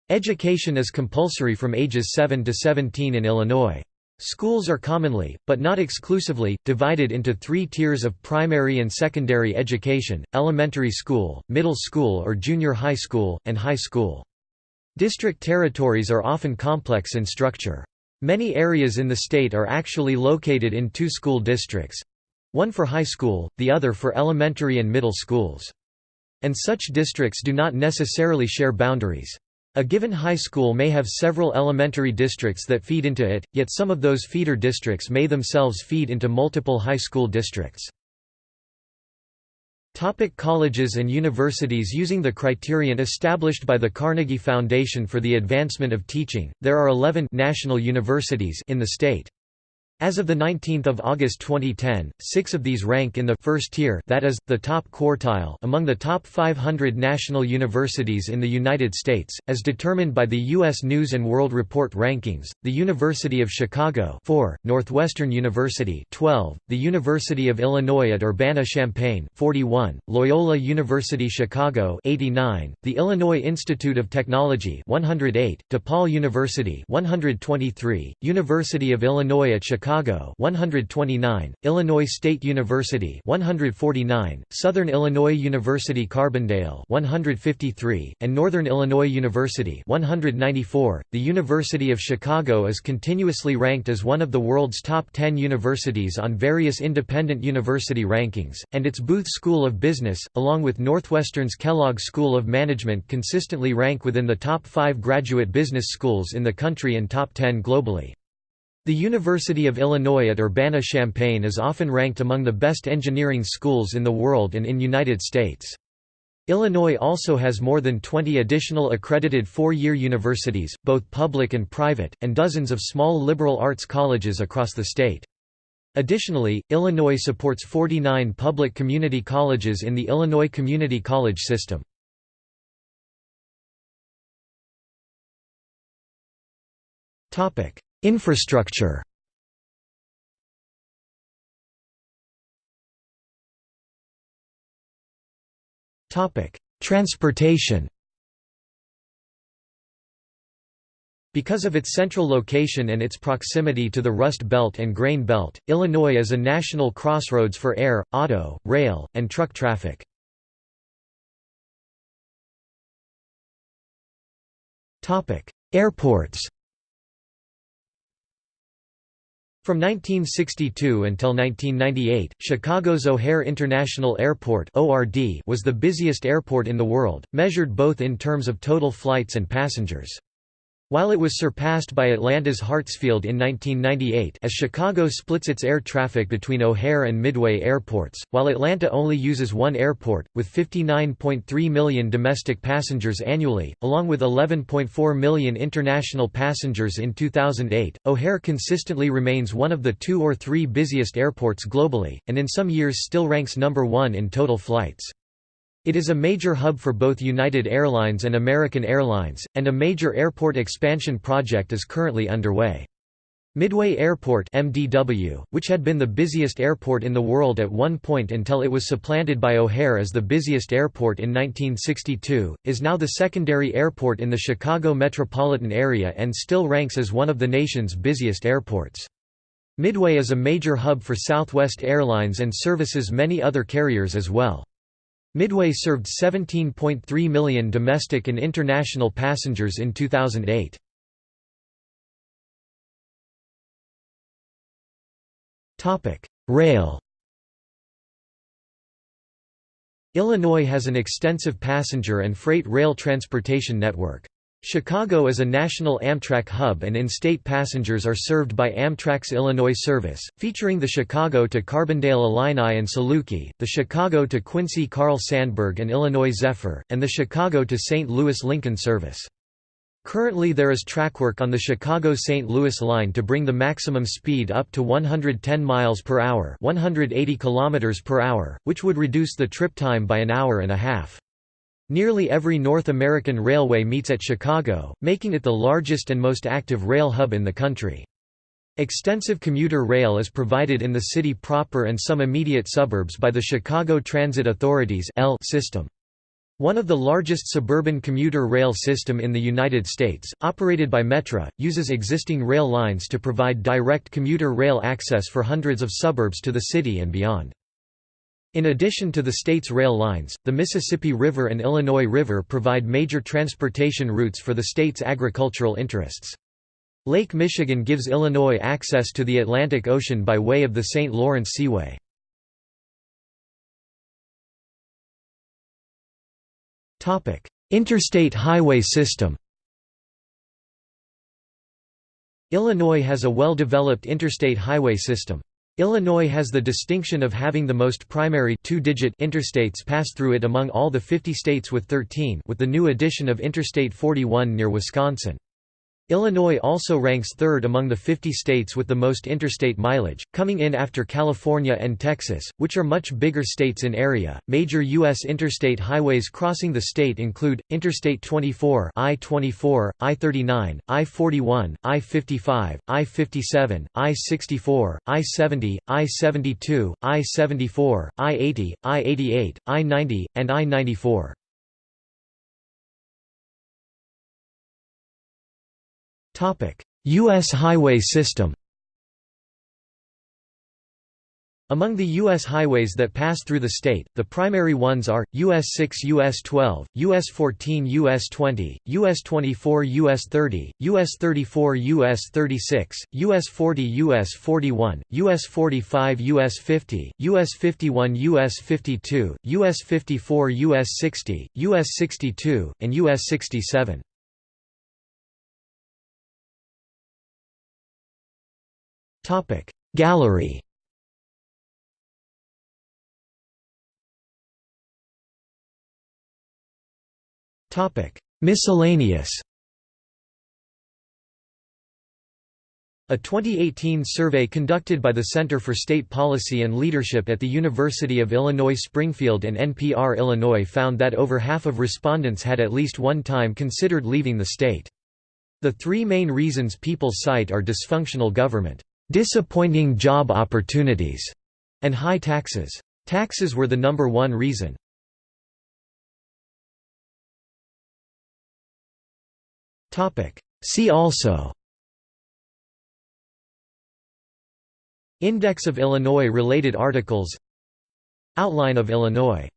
Education is compulsory from ages 7 to 17 in Illinois. Schools are commonly, but not exclusively, divided into three tiers of primary and secondary education, elementary school, middle school or junior high school, and high school. District territories are often complex in structure. Many areas in the state are actually located in two school districts, one for high school, the other for elementary and middle schools. And such districts do not necessarily share boundaries. A given high school may have several elementary districts that feed into it, yet some of those feeder districts may themselves feed into multiple high school districts. Topic colleges and universities Using the criterion established by the Carnegie Foundation for the Advancement of Teaching, there are 11 national universities in the state. As of 19 August 2010, six of these rank in the first tier that is, the top quartile among the top 500 national universities in the United States, as determined by the U.S. News & World Report rankings, the University of Chicago 4, Northwestern University 12, the University of Illinois at Urbana-Champaign 41, Loyola University Chicago 89, the Illinois Institute of Technology 108, DePaul University 123, University of Illinois at Chicago Chicago 129, Illinois State University 149, Southern Illinois University Carbondale 153, and Northern Illinois University 194. The University of Chicago is continuously ranked as one of the world's top 10 universities on various independent university rankings, and its Booth School of Business, along with Northwestern's Kellogg School of Management consistently rank within the top 5 graduate business schools in the country and top 10 globally. The University of Illinois at Urbana-Champaign is often ranked among the best engineering schools in the world and in United States. Illinois also has more than 20 additional accredited four-year universities, both public and private, and dozens of small liberal arts colleges across the state. Additionally, Illinois supports 49 public community colleges in the Illinois Community College system. Infrastructure. Transportation. Because of its central location and its proximity to the Rust Belt and Grain Belt, Illinois is a national crossroads for air, auto, rail, and truck traffic. Airports From 1962 until 1998, Chicago's O'Hare International Airport was the busiest airport in the world, measured both in terms of total flights and passengers. While it was surpassed by Atlanta's Hartsfield in 1998 as Chicago splits its air traffic between O'Hare and Midway airports, while Atlanta only uses one airport, with 59.3 million domestic passengers annually, along with 11.4 million international passengers in 2008, O'Hare consistently remains one of the two or three busiest airports globally, and in some years still ranks number one in total flights. It is a major hub for both United Airlines and American Airlines, and a major airport expansion project is currently underway. Midway Airport MDW, which had been the busiest airport in the world at one point until it was supplanted by O'Hare as the busiest airport in 1962, is now the secondary airport in the Chicago metropolitan area and still ranks as one of the nation's busiest airports. Midway is a major hub for Southwest Airlines and services many other carriers as well. Midway served 17.3 million domestic and international passengers in 2008. Rail Illinois has an extensive passenger and freight rail transportation network. Chicago is a national Amtrak hub and in-state passengers are served by Amtrak's Illinois service, featuring the Chicago to Carbondale Illini and Saluki, the Chicago to Quincy Carl Sandburg and Illinois Zephyr, and the Chicago to St. Louis Lincoln service. Currently there is trackwork on the Chicago-St. Louis line to bring the maximum speed up to 110 miles per hour, 180 kilometers per hour, which would reduce the trip time by an hour and a half. Nearly every North American railway meets at Chicago, making it the largest and most active rail hub in the country. Extensive commuter rail is provided in the city proper and some immediate suburbs by the Chicago Transit Authority's system. One of the largest suburban commuter rail system in the United States, operated by Metra, uses existing rail lines to provide direct commuter rail access for hundreds of suburbs to the city and beyond. In addition to the state's rail lines, the Mississippi River and Illinois River provide major transportation routes for the state's agricultural interests. Lake Michigan gives Illinois access to the Atlantic Ocean by way of the St. Lawrence Seaway. Interstate highway system Illinois has a well-developed interstate highway system. Illinois has the distinction of having the most primary two-digit interstates pass through it among all the 50 states with 13 with the new addition of Interstate 41 near Wisconsin. Illinois also ranks third among the 50 states with the most interstate mileage, coming in after California and Texas, which are much bigger states in area. Major U.S. interstate highways crossing the state include Interstate 24, I-24, I-39, I-41, I-55, I-57, I-64, I-70, I-72, I-74, I-80, I-88, I-90, and I-94. U.S. highway system Among the U.S. highways that pass through the state, the primary ones are, US 6 US 12, US 14 US 20, US 24 US 30, US 34 US 36, US 40 US 41, US 45 US 50, US 51 US 52, US 54 US 60, US 62, and US 67. Topic. Gallery Topic. Miscellaneous A 2018 survey conducted by the Center for State Policy and Leadership at the University of Illinois Springfield and NPR Illinois found that over half of respondents had at least one time considered leaving the state. The three main reasons people cite are dysfunctional government, disappointing job opportunities, and high taxes. Taxes were the number one reason. See also Index of Illinois related articles Outline of Illinois